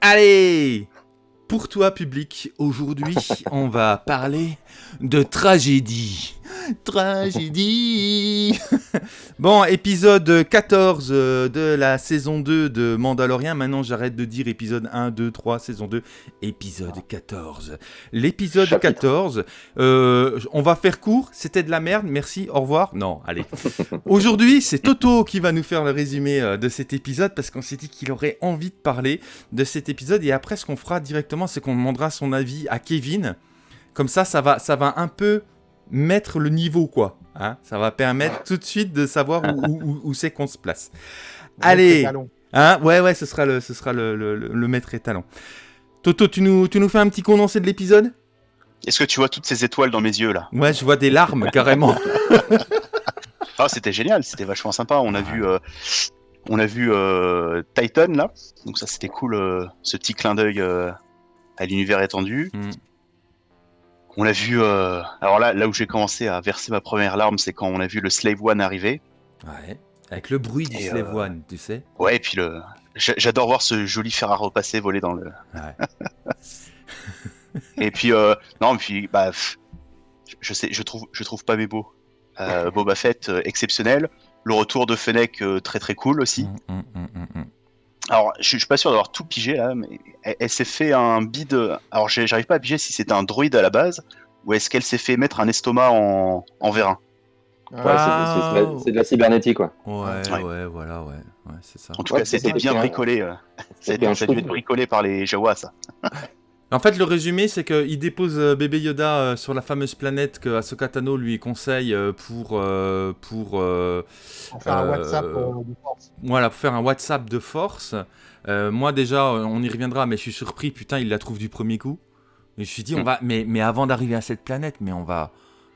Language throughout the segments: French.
Allez Pour toi, public, aujourd'hui, on va parler de tragédie. Tragédie Bon, épisode 14 euh, de la saison 2 de Mandalorian. Maintenant, j'arrête de dire épisode 1, 2, 3, saison 2. Épisode 14. L'épisode 14, euh, on va faire court. C'était de la merde, merci, au revoir. Non, allez. Aujourd'hui, c'est Toto qui va nous faire le résumé euh, de cet épisode parce qu'on s'est dit qu'il aurait envie de parler de cet épisode. Et après, ce qu'on fera directement, c'est qu'on demandera son avis à Kevin. Comme ça, ça va, ça va un peu mettre le niveau, quoi. Hein ça va permettre tout de suite de savoir où, où- où c'est qu'on se place. Allez hein Ouais, ouais, ce sera le, ce sera le, le, le- le maître étalon. Toto, tu nous, tu nous fais un petit condensé de l'épisode? Est-ce que tu vois toutes ces étoiles dans mes yeux là? Ouais, je vois des larmes, carrément. Ah, c'était génial, c'était vachement sympa. On a vu, euh, on a vu euh, Titan là, donc ça c'était cool, euh, ce petit clin d'œil euh, à l'univers étendu. Mm. On a vu, euh, alors là, là où j'ai commencé à verser ma première larme, c'est quand on a vu le Slave One arriver. Ouais. Avec le bruit du Et, Slave euh, One, tu sais. Ouais, et puis le, j'a- j'adore voir ce joli fer à repasser voler dans le. Ouais. Et puis euh, non, et puis bah, je sais, je trouve, je trouve pas mes beaux. Boba Fett exceptionnel. Le retour de Fennec très très cool aussi. Mm, mm, mm, mm, mm. Alors, je, je suis pas sûr d'avoir tout pigé là, mais elle, elle s'est fait un bide. Alors, j'arrive pas à piger si c'était un droïde à la base ou est-ce qu'elle s'est fait mettre un estomac en, en vérin. Ouais, Ah, c'est- de la- cybernétique, quoi. Ouais, Ouais. ouais, voilà, ouais. Ouais, c'est ça. En tout Ouais, cas, ça, c'était bien bricolé. euh. Ça a C'était été- un bricolé par les Jawas, ça. En fait, le résumé, c'est qu'il dépose euh, bébé Yoda euh, sur la fameuse planète que Ahsoka Tano lui conseille euh, pour, euh, pour, euh, Pour faire un WhatsApp euh, de force. voilà, pour faire un WhatsApp de force. Euh, moi, déjà, on y reviendra, mais je suis surpris, putain, il la trouve du premier coup. Et je me suis dit, on Mm. va, mais, mais avant d'arriver à cette planète, mais on va,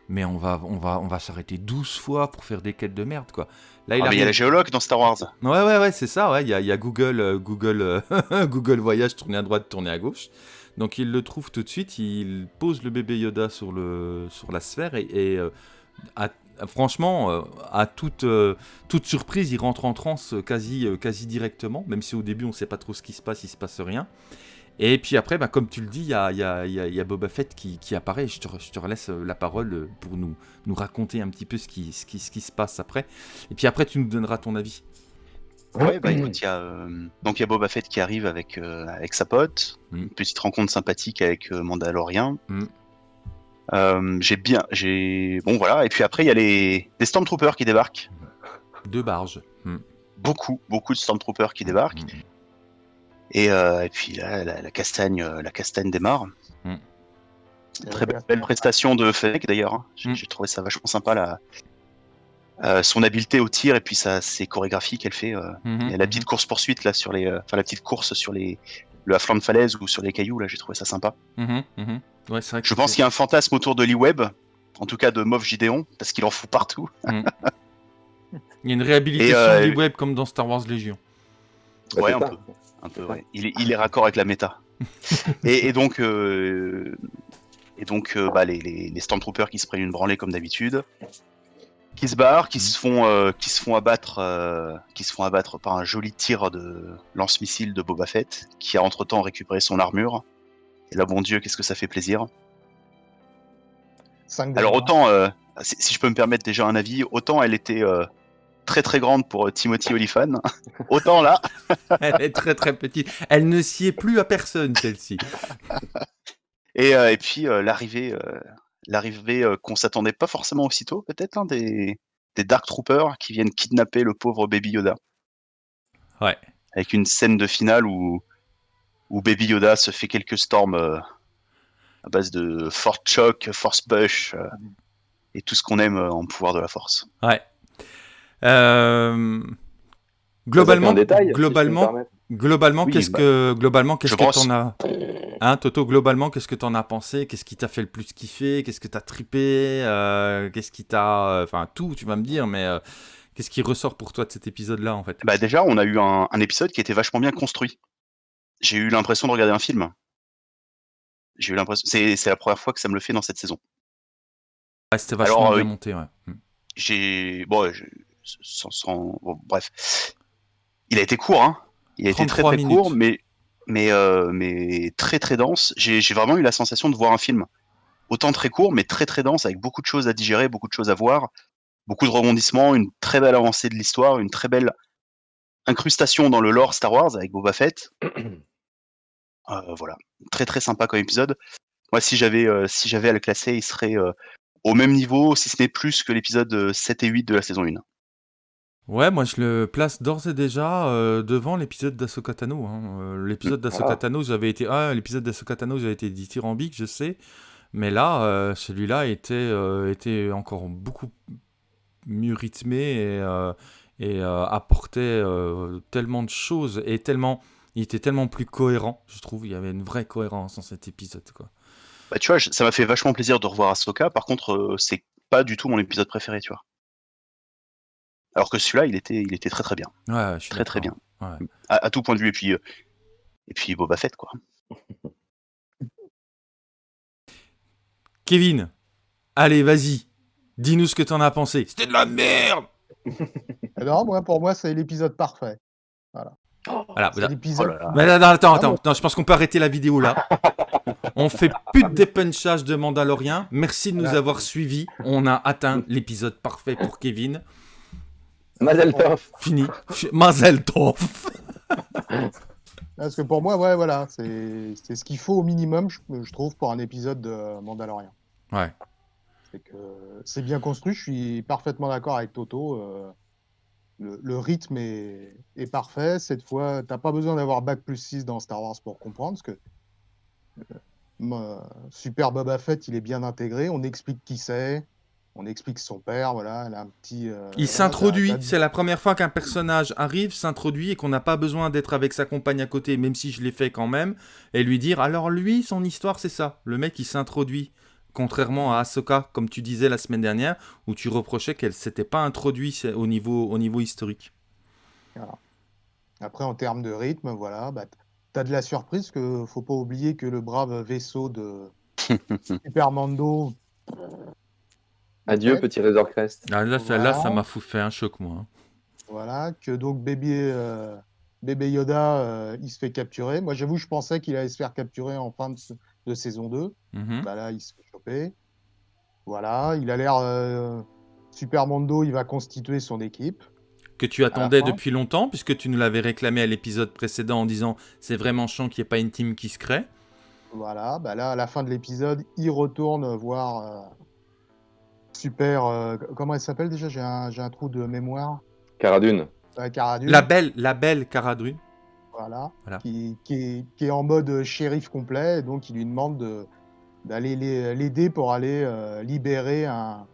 mais on va, on va, on va s'arrêter 12 fois pour faire des quêtes de merde, quoi. Là, il Ah, mais il y a la géologue dans Star Wars. Ouais, ouais, ouais, c'est ça, ouais. Il y a, il y a Google, euh, Google, euh, Google Voyage, tourner à droite, tourner à gauche. Donc il le trouve tout de suite, il pose le bébé Yoda sur, le, sur la sphère et, euh, franchement, euh, à toute, euh, toute surprise, il rentre en transe quasi, quasi directement, même si au début on sait pas trop ce qui se passe, il se passe rien. Et puis après, bah, comme tu le dis, il y a, Boba Fett qui, apparaît. Je te, je te la parole pour nous, nous raconter un petit peu ce qui se passe après. Et puis après, tu nous donneras ton avis. Ouais, bah écoute, il y a euh, donc il y a Boba Fett qui arrive avec euh, avec sa pote, Mm. une petite rencontre sympathique avec euh, Mandalorian. Mm. Euh, j'ai bien, j'ai bon voilà, et puis après il y a les des Stormtroopers qui débarquent, Deux barges. Hmm. beaucoup beaucoup de Stormtroopers qui débarquent, et, euh, et puis là la, la castagne la castagne démarre. Mm. Très belle, belle prestation de Fennec d'ailleurs, hein. j'ai Mm. j'ai trouvé ça vachement sympa la euh, son habileté au tir et puis ça ses chorégraphies qu'elle fait. euh, Mhm, Et la petite course poursuite là sur les, euh, enfin la petite course sur les, le à flanc de falaise ou sur les cailloux là, j'ai trouvé ça sympa. mhm, mhm. Ouais, c'est vrai que Je pense qu'il y a un fantasme autour de Lee Webb, en tout cas de Moff Gideon, parce qu'il en fout partout. il y a une réhabilitation euh, du web comme dans Star Wars Légion. Ouais, un peu, un peu. Ouais. Il est, il est raccord avec la méta. et, et donc, euh, et donc, euh, bah, les, les, les Stormtroopers qui se prennent une branlée comme d'habitude, qui se barrent, qui se font, euh, qui se font abattre, euh, qui se font abattre par un joli tir de lance-missile de Boba Fett, qui a entre temps récupéré son armure. Et là, bon Dieu, qu'est-ce que ça fait plaisir. Cinq Alors autant, euh, si, si je peux me permettre déjà un avis, autant elle était euh, très très grande pour euh, Timothy Olyphant, autant là, Elle est très très petite. Elle ne sied plus à personne, celle-ci. et, euh, et puis euh, l'arrivée, euh, l'arrivée euh, qu'on s'attendait pas forcément aussitôt, peut-être, hein, des, des Dark Troopers qui viennent kidnapper le pauvre Baby Yoda. Ouais. Avec une scène de finale où, où Baby Yoda se fait quelques storms euh, à base de Force Choc, Force Push euh, et tout ce qu'on aime euh, en pouvoir de la Force. Ouais. Euh, Globalement, détail, globalement. Globalement, Oui, qu'est-ce bah, que, globalement, qu'est-ce que pense. t'en as, hein, Toto, globalement, qu'est-ce que t'en as pensé? Qu'est-ce qui t'a fait le plus kiffer? Qu'est-ce que t'as trippé? Euh, Qu'est-ce qui t'a, euh, enfin, tout, tu vas me dire, mais euh, qu'est-ce qui ressort pour toi de cet épisode-là, en fait? Bah déjà, on a eu un, un épisode qui était vachement bien construit. J'ai eu l'impression de regarder un film. J'ai eu l'impression, c'est c'est la première fois que ça me le fait dans cette saison. C'était vachement Alors, bien euh, monté, ouais. Hmm. J'ai, bon, sans- bon, bref, il a été court, hein. Il a été très 33 très court, mais mais, euh, mais très très dense. J'ai vraiment eu la sensation de voir un film. Autant très court, mais très très dense, avec beaucoup de choses à digérer, beaucoup de choses à voir, beaucoup de rebondissements, une très belle avancée de l'histoire, une très belle incrustation dans le lore Star Wars avec Boba Fett. Euh, voilà, très très sympa comme épisode. Moi, si j'avais euh, si j'avais à le classer, il serait au même niveau, si ce n'est plus que l'épisode 7 et 8 de la saison 1. Ouais, moi je le place d'ores et déjà euh, devant l'épisode d'Asoka Tano. Hein. Euh, l'épisode d'Asoka ah. Tano, j'avais été, ah, Tano, j'avais été dithyrambique, je sais, mais là, euh, celui-là était, était encore beaucoup mieux rythmé et, et apportait tellement de choses et tellement, il était tellement plus cohérent, je trouve. Il y avait une vraie cohérence dans cet épisode, quoi. Bah, tu vois, ça m'a fait vachement plaisir de revoir Ahsoka. Par contre, c'est pas du tout mon épisode préféré, tu vois. Alors que celui-là, il était, il était très très bien. Ouais, très très bien. À, tout point de vue. Et puis, euh, et puis Boba Fett, quoi. Kevin, allez, vas-y. Dis-nous ce que t'en as pensé. C'était de la merde Non, moi, pour moi, c'est l'épisode parfait. Voilà. Voilà, l'épisode... Oh attends, attends, attends. je pense qu'on peut arrêter la vidéo là. On fait plus de dépunchage de Mandalorian. Merci de nous avoir suivis. On a atteint l'épisode parfait pour Kevin. Mazel tov. Fini. Mazel tov. Parce que pour moi, ouais, voilà, c'est ce qu'il faut au minimum, je, trouve, pour un épisode de Mandalorian. Ouais. C'est que c'est bien construit, je suis parfaitement d'accord avec Toto. Euh, le, rythme est, est, parfait. Cette fois, t'as pas besoin d'avoir Bac plus 6 dans Star Wars pour comprendre, parce que euh, Super Boba Fett, il est bien intégré, on explique qui c'est, on explique son père, voilà, elle a un petit. Euh, il s'introduit. C'est la première fois qu'un personnage arrive, s'introduit et qu'on n'a pas besoin d'être avec sa compagne à côté, même si je l'ai fait quand même, et lui dire alors lui, son histoire, c'est ça. Le mec, il s'introduit. Contrairement à Ahsoka, comme tu disais la semaine dernière, où tu reprochais qu'elle s'était pas introduite au niveau, au niveau historique. Après, en termes de rythme, voilà, bah, tu as de la surprise, que faut pas oublier que le brave vaisseau de Super Mando Adieu, petit Razor Crest. Ah, là, ça, là, ça m'a fait un choc, moi. Hein. Voilà, que donc bébé, euh, bébé Yoda, euh, il se fait capturer. Moi, j'avoue, je pensais qu'il allait se faire capturer en fin de, saison 2. Mhm. Bah, là, il se fait choper. Voilà, il a l'air. Euh, Super Mondo, il va constituer son équipe. Que tu attendais depuis longtemps, puisque tu nous l'avais réclamé à l'épisode précédent en disant c'est vraiment chiant qu'il n'y ait pas une team qui se crée. Voilà, bah là, à la fin de l'épisode, il retourne voir super. Euh, comment elle s'appelle déjà? J'ai un, un, trou de mémoire. Caradune. La belle, la belle Caradune. Voilà. Qui, qui, est, en mode shérif complet, donc il lui demande d'aller l'aider pour aller euh, libérer un,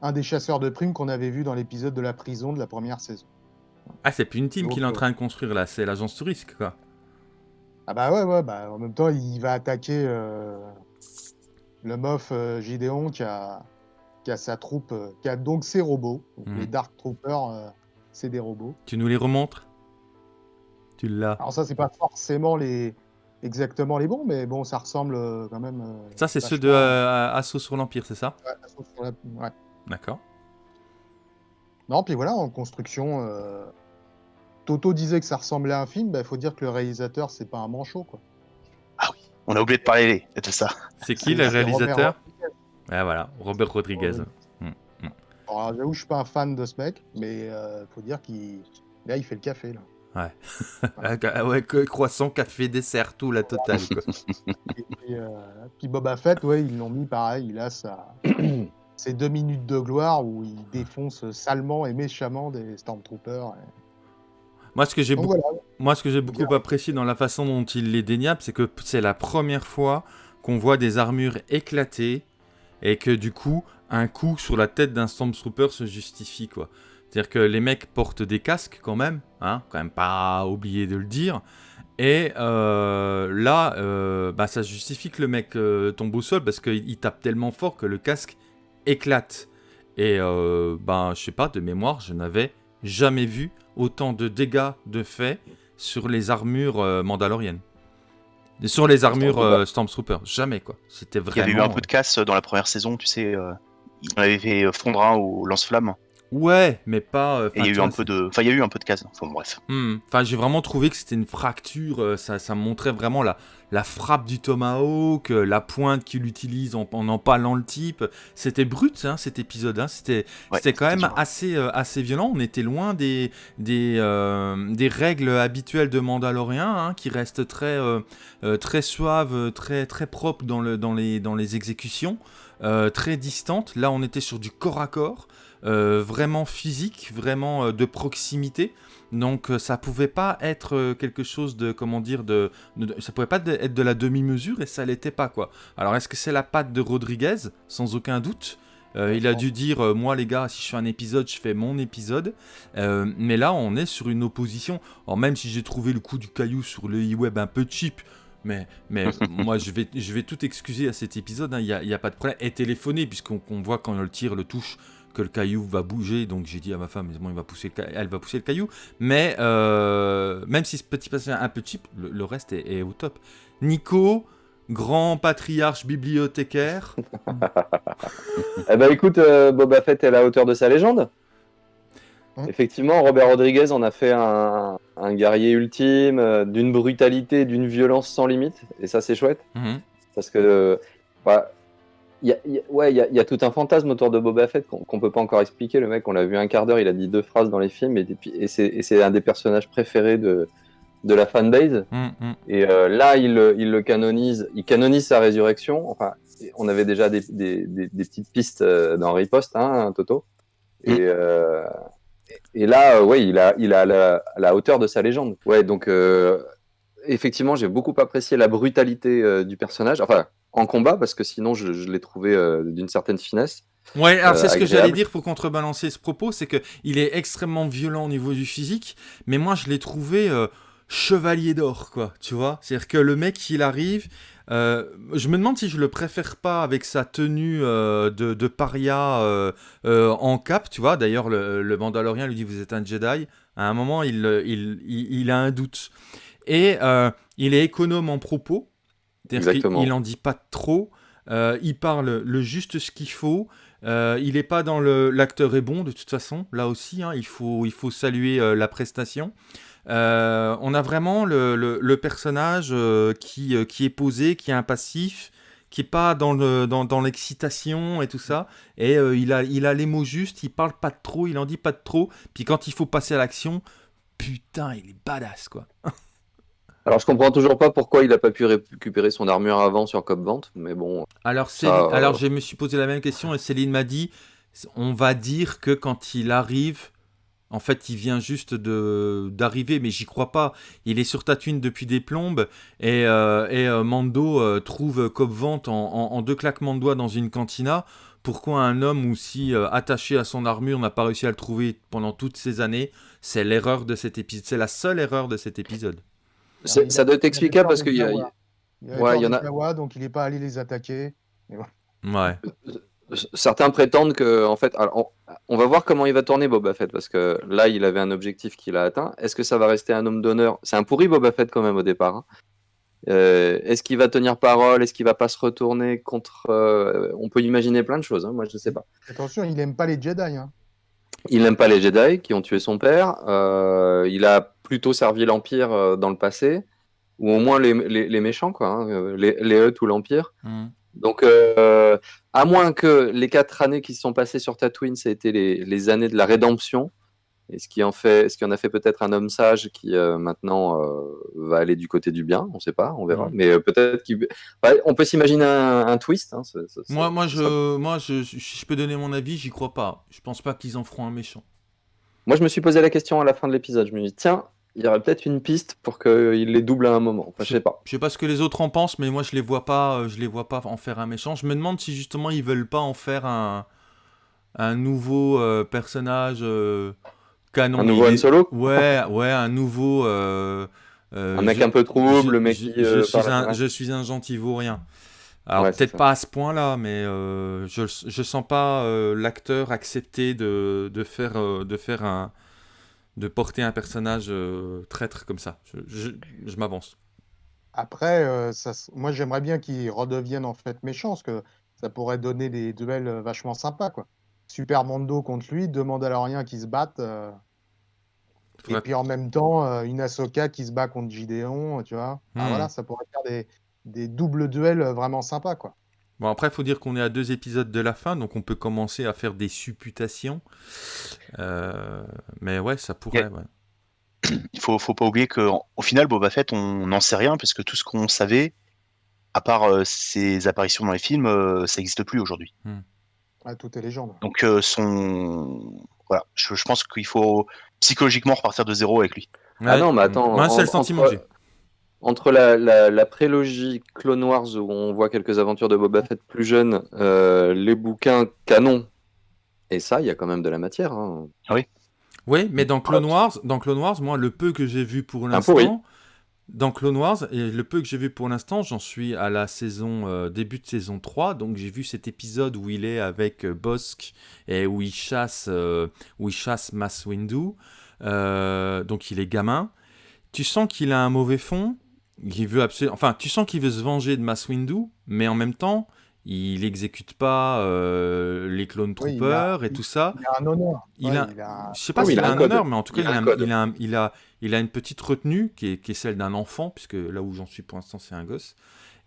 un des chasseurs de primes qu'on avait vu dans l'épisode de la prison de la première saison. Ah, c'est plus une team qu'il est en train de construire là, c'est l'agence touriste, quoi. Ah bah ouais, ouais, bah en même temps, il va attaquer euh, le mof Gideon qui a, qui a sa troupe, euh, qui a donc ses robots. Mhm. Les Dark Troopers, euh, c'est des robots. Tu nous les remontres? Tu l'as. Alors ça, c'est pas forcément les exactement les bons, mais bon, ça ressemble euh, quand même. ça, c'est ceux de Assaut sur l'Empire, c'est ça? Ouais, Assaut sur l'Empire, ouais. D'accord. Non, puis voilà, en construction, Toto disait que ça ressemblait à un film, il bah, faut dire que le réalisateur, c'est pas un manchot, quoi. Ah oui, on a oublié de parler de ça. C'est qui le réalisateur? Voilà, Robert Rodriguez. Mm. Alors, j'avoue, je suis pas un fan de ce mec, mais euh, faut dire qu'il là, il fait le café là. Ouais. ouais, croissant, café, dessert, tout la totale. Quoi. et, euh, puis, Boba Fett, ouais, ils l'ont mis pareil. Il a sa... ses deux minutes de gloire où il défonce salement et méchamment des Stormtroopers. Moi, ce que j'ai beaucoup, moi, ce que j'ai beaucoup apprécié dans la façon dont il les déniable, c'est que c'est la première fois qu'on voit des armures éclatées et que du coup, un coup sur la tête d'un Stormtrooper se justifie, quoi. C'est-à-dire que les mecs portent des casques quand même, hein, quand même pas oublier de le dire. Et euh, là, euh, bah, ça justifie que le mec euh, tombe au sol parce qu'il tape tellement fort que le casque éclate. Et bah, je sais pas, de mémoire, je n'avais jamais vu autant de dégâts de fait sur les armures mandaloriennes. Sur les armures euh, Stormtrooper, jamais quoi. C'était vraiment. Il y avait eu un peu de casse dans la première saison, tu sais. Euh, il avait fait fondre un au lance-flamme. Ouais, mais pas. euh, Et il y a eu un peu de, enfin il y a eu un peu de cases. Enfin bref. Hmm. Enfin, j'ai vraiment trouvé que c'était une fracture. euh, Ça, ça montrait vraiment la, la frappe du tomahawk, euh, la pointe qu'il utilise en, en empalant le type. C'était brut, hein, cet épisode. hein. C'était, Ouais, c'était quand même dur. assez, assez violent. On était loin des, des, des règles habituelles de Mandalorian, hein, qui restent très, très suaves, très, très propres dans, le, dans, les, dans les exécutions, très distantes. Là, on était sur du corps à corps. Euh, vraiment physique, vraiment euh, de proximité. Donc euh, ça pouvait pas être quelque chose de comment dire de, de- ça pouvait pas être de la demi-mesure et ça l'était pas quoi. Alors est-ce que c'est la patte de Rodriguez? Sans aucun doute Euh, il a dû dire euh, moi les gars si je fais un épisode je fais mon épisode Euh, mais là on est sur une opposition alors même si j'ai trouvé le coup du caillou sur le e-web un peu cheap mais, mais moi je vais, je vais tout excuser à cet épisode, hein, il n'y a, a pas de problème. Et téléphoner, puisqu'on qu'on voit quand le tir le touche que le caillou va bouger, donc j'ai dit à ma femme, bon, il va pousser le elle va pousser le caillou. Mais euh, même si ce petit passage est un peu cheap, le, le reste est, est au top. Nico, grand patriarche bibliothécaire. Eh ben écoute, euh, Boba Fett est à la hauteur de sa légende. Hein Effectivement, Robert Rodriguez en a fait un, un guerrier ultime, euh, d'une brutalité, d'une violence sans limite. Et ça, c'est chouette. Mhm. Parce que, euh, bah, y a, il y a- ouais, il y a, il y a tout un fantasme autour de Boba Fett qu'on qu'on peut pas encore expliquer. Le mec, on l'a vu un quart d'heure, il a dit deux phrases dans les films. Et, c'est un des personnages préférés de, de la fanbase. Mhm, mhm. Et euh, là, il, le- il le canonise, il canonise sa résurrection. Enfin, on avait déjà des, des- des- des petites pistes euh, dans Riposte, hein, Toto. Et, euh, et là, ouais, il a, il a la, hauteur de sa légende. Ouais, donc euh, effectivement, j'ai beaucoup apprécié la brutalité euh, du personnage. Enfin, en combat, parce que sinon, je, je l'ai trouvé euh, d'une certaine finesse. Ouais, alors Euh, c'est ce que j'allais dire pour contrebalancer ce propos, c'est que il est extrêmement violent au niveau du physique, mais moi je l'ai trouvé chevalier d'or, quoi, tu vois? C'est-à-dire que le mec, il arrive, euh, je me demande si je le préfère pas avec sa tenue euh, de, de paria euh, en cap, tu vois? D'ailleurs, le, le Mandalorien lui dit vous êtes un Jedi. À un moment, il, il, il, il a un doute. Et euh, il est économe en propos, Exactement. il en dit pas trop. Euh, il parle le juste ce qu'il faut. Euh, il n'est pas dans le. L'acteur est bon de toute façon. Là aussi, hein, il faut il faut saluer euh, la prestation. On a vraiment le, le- le personnage qui qui est posé, qui est un passif, qui est pas dans le dans, dans l'excitation et tout ça. Et il a il a les mots justes. Il parle pas de trop. Il en dit pas de trop. Puis quand il faut passer à l'action, putain, il est badass quoi. Alors, je comprends toujours pas pourquoi il a pas pu récupérer son armure avant sur Cop Vente, mais bon, Alors, Ça, euh, alors je me suis posé la même question et Céline m'a dit, on va dire que quand il arrive, en fait, il vient juste de d'arriver, mais j'y crois pas. Il est sur Tatooine depuis des plombes et, euh, et euh, Mando euh, trouve Cobb Vente en, en- en deux claquements de doigts dans une cantina. Pourquoi un homme aussi attaché à son armure n'a pas réussi à le trouver pendant toutes ces années? C'est l'erreur de cet épisode. C'est la seule erreur de cet épisode. Il ça a- doit peur parce qu'il y a. Il avait Ouais, il y en a- donc il n'est pas allé les attaquer. Ouais. Certains prétendent que, en fait, alors, on, on va voir comment il va tourner Boba Fett parce que là, il avait un objectif qu'il a atteint. Est-ce que ça va rester un homme d'honneur? C'est un pourri Boba Fett quand même au départ. hein. Euh, Est-ce qu'il va tenir parole? Est-ce qu'il va pas se retourner contre euh, On peut imaginer plein de choses. hein, moi, je sais pas. Attention, il n'aime pas les Jedi. Hein. Il n'aime pas les Jedi qui ont tué son père. euh, il a plutôt servi l'Empire euh, dans le passé, ou au moins les, les- les méchants, quoi, hein, euh, les, les ou l'Empire. Mhm. Donc, euh, à moins que les quatre années qui se sont passées sur Tatooine, ça a été les, les années de la rédemption, et ce qui en fait, ce qui en a fait peut-être un homme sage qui euh, maintenant euh, va aller du côté du bien, on sait pas, on verra. Mhm. Mais peut-être qu'il, ouais, on peut s'imaginer un, un twist. hein, ça- ça- ça- Moi, moi, ça je, moi je, si je peux donner mon avis, j'y crois pas. Je pense pas qu'ils en feront un méchant. Moi, je me suis posé la question à la fin de l'épisode. Je me dis, tiens, il y aurait peut-être une piste pour qu'il les double à un moment. Enfin, je sais pas. Je sais pas ce que les autres en pensent, mais moi je les vois pas, euh, je les vois pas en faire un méchant. Je me demande si justement ils veulent pas en faire un, un nouveau euh, personnage euh, canon. Un nouveau Han Solo? Ouais, ouais, un nouveau. euh, Un mec je- un peu trouble, je- le mec je, qui, je suis un, je suis un gentil vaurien. Alors Ouais, peut-être pas à ce point-là, mais euh, je, je sens pas euh, l'acteur accepter de, de faire, euh, de faire un, de porter un personnage euh, traître comme ça. Je, je, je m'avance. Après, euh, ça, moi j'aimerais bien qu'il redevienne en fait méchant, parce que ça pourrait donner des duels euh, vachement sympas, quoi. Super Mondo contre lui, deux Mandaloriens qui se battent. euh, Et puis en même temps, euh, une Ahsoka qui se bat contre Gideon, tu vois. Ah, voilà, ça pourrait faire des, des doubles duels euh, vraiment sympas, quoi. Bon, après, il faut dire qu'on est à deux épisodes de la fin, donc on peut commencer à faire des supputations. Euh, mais ouais, ça pourrait. ouais. Il faut, faut pas oublier qu'au final, Boba Fett, on n'en sait rien, parce que tout ce qu'on savait, à part euh, ses apparitions dans les films, euh, ça n'existe plus aujourd'hui. Ah, tout est légende. Donc, euh, son... voilà, je, je pense qu'il faut psychologiquement repartir de zéro avec lui. Ah non, mais attends, le en- sentiment entre- que j'ai. Entre la, la, la prélogie Clone Wars où on voit quelques aventures de Boba Fett plus jeune, euh, les bouquins canon, et ça, il y a quand même de la matière. hein. Oui, mais dans Clone Wars, dans Clone Wars, moi, le peu que j'ai vu pour l'instant, dans Clone Wars, et le peu que j'ai vu pour l'instant, j'en suis à la saison euh, début de saison 3, donc j'ai vu cet épisode où il est avec euh, Bosk et où il chasse, euh, où il chasse Mace Windu, Euh, donc il est gamin. Tu sens qu'il a un mauvais fond, il veut absolument, enfin, tu sens qu'il veut se venger de Mace Windu, mais en même temps, il exécute pas euh, les clone Oui, il troopers a- et tout ça. Il a un honneur. Il Ouais, a- il a- Je sais pas Oui, s'il il a a un honneur, mais en tout cas, Il a une petite retenue qui est, qui est celle d'un enfant, puisque là où j'en suis pour l'instant, c'est un gosse.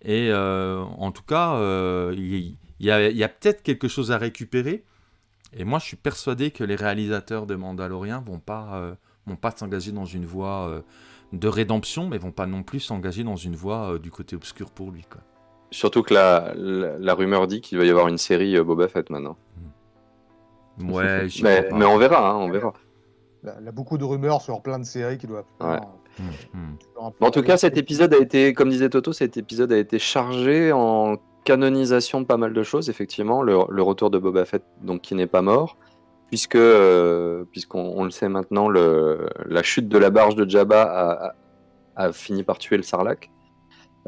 Et euh, en tout cas, euh, il, il y a, peut-être quelque chose à récupérer. Et moi, je suis persuadé que les réalisateurs de Mandalorian vont pas, euh, vont pas s'engager dans une voie euh, de rédemption, mais vont pas non plus s'engager dans une voie euh, du côté obscur pour lui. Quoi. Surtout que la, la, la rumeur dit qu'il va y avoir une série euh, Boba Fett maintenant. Ouais, j'y Mais, mais on verra, hein, on verra. Il a- il a beaucoup de rumeurs sur plein de séries qui doivent. Ouais. Hum, hum. Bon, en tout cas, cet épisode a été, comme disait Toto, cet épisode a été chargé en canonisation de pas mal de choses, effectivement. Le, le retour de Boba Fett, donc qui n'est pas mort, puisque, euh, puisqu'on on le sait maintenant, le, la chute de la barge de Jabba a, a- a fini par tuer le Sarlacc.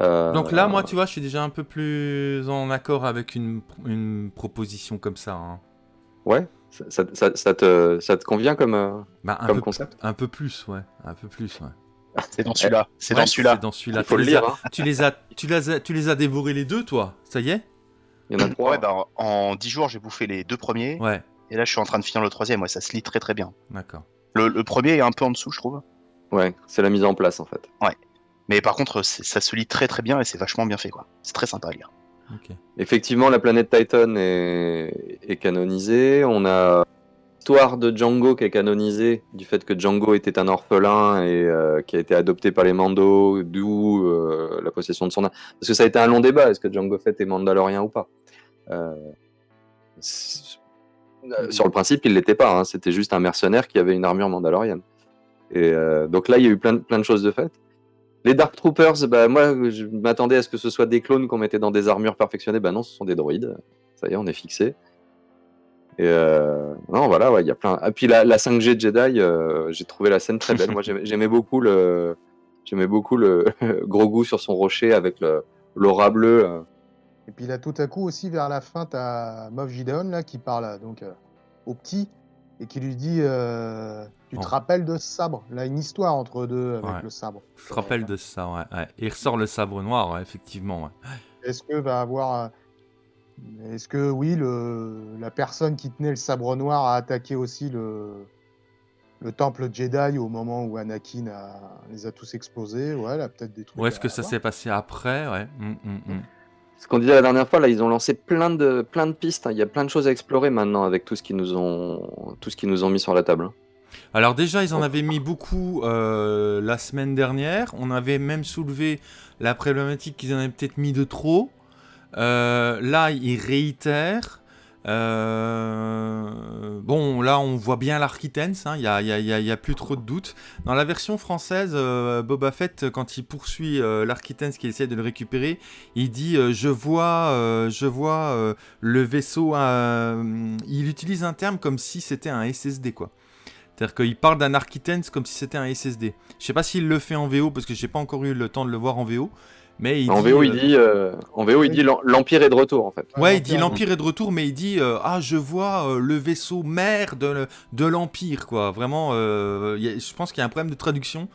Euh, Donc là, moi, tu vois, je suis déjà un peu plus en accord avec une, une proposition comme ça. hein. Ouais, ça, ça- ça- ça te, ça te convient comme, euh, Bah, un, comme peu, concept? un peu plus, ouais. Un peu plus, ouais. C'est dans celui-là. C'est Ouais, dans celui-là. C'est dans celui-là. Il faut Tu le les as- lire. hein. Tu les as, tu les as, tu les as dévorés les deux, toi. Ça y est? Il y en a trois. Ouais, bah, en 10 jours, j'ai bouffé les deux premiers. Ouais. Et là, je suis en train de finir le troisième. Ouais, ça se lit très très bien. D'accord. Le, le premier est un peu en dessous, je trouve. Ouais, c'est la mise en place en fait. Mais par contre, ça se lit très très bien et c'est vachement bien fait. quoi. C'est très sympa à lire. Effectivement, la planète Titan est, est canonisée. On a l'histoire de Django qui est canonisée, du fait que Django était un orphelin et euh, qui a été adopté par les Mando, d'où euh, la possession de son âme. Parce que ça a été un long débat, est-ce que Django Fett est mandalorien ou pas? Euh, euh, Sur le principe, il l'était pas. hein. C'était juste un mercenaire qui avait une armure mandalorienne. Et euh, donc là, il y a eu plein, de- choses de faites. Les Dark Troopers, bah, moi, je m'attendais à ce que ce soit des clones qu'on mettait dans des armures perfectionnées. Bah non, ce sont des droïdes. Ça y est, on est fixé. Et euh, non, voilà, il y a plein. Et puis la, la 5G de Jedi, euh, j'ai trouvé la scène très belle. Moi, j'aimais beaucoup le, j'aimais beaucoup le gros goût sur son rocher avec l'aura bleue. Et puis là, tout à coup aussi, vers la fin, tu as Moff Gideon là, qui parle donc, euh, au petit et qui lui dit euh, Tu te Oh. rappelles de ce sabre? Là, une histoire entre eux deux avec Ouais. le sabre. Je te rappelle de ça, ouais. ouais. Il ressort le sabre noir, ouais, effectivement. Est-ce que va avoir. euh, Est-ce que oui, le, la personne qui tenait le sabre noir a attaqué aussi le, le temple Jedi au moment où Anakin a- les a tous explosés Ouais, là, peut-être des trucs. Ou est-ce que ça s'est passé après? Ouais. Hum, hum, hum. Ce qu'on disait la dernière fois, là, ils ont lancé plein de plein de pistes. hein. Il y a plein de choses à explorer maintenant avec tout ce qu'ils nous ont nous ont mis sur la table. hein. Alors déjà, ils en avaient mis beaucoup euh, la semaine dernière. On avait même soulevé la problématique qu'ils en avaient peut-être mis de trop. Euh, là, ils réitèrent. Euh, bon, là, on voit bien l'Architens. Il n'y a, plus trop de doutes. Dans la version française, euh, Boba Fett, quand il poursuit euh, l'Architens qui essaie de le récupérer, il dit euh, Je vois, je vois le vaisseau. il utilise un terme comme si c'était un SSD, quoi. C'est-à-dire qu'il parle d'un Architens comme si c'était un SSD. Je sais pas s'il le fait en VO parce que j'ai pas encore eu le temps de le voir en VO. Mais il en dit, VO, euh, il dit euh, en VO, il dit l'em- l'empire est de retour en fait. Ouais, il dit l'Empire. est de retour, mais il dit euh, Ah, je vois euh, le vaisseau mère de, le- de l'Empire, quoi. Vraiment, euh, il y a- je pense qu'il y a un problème de traduction.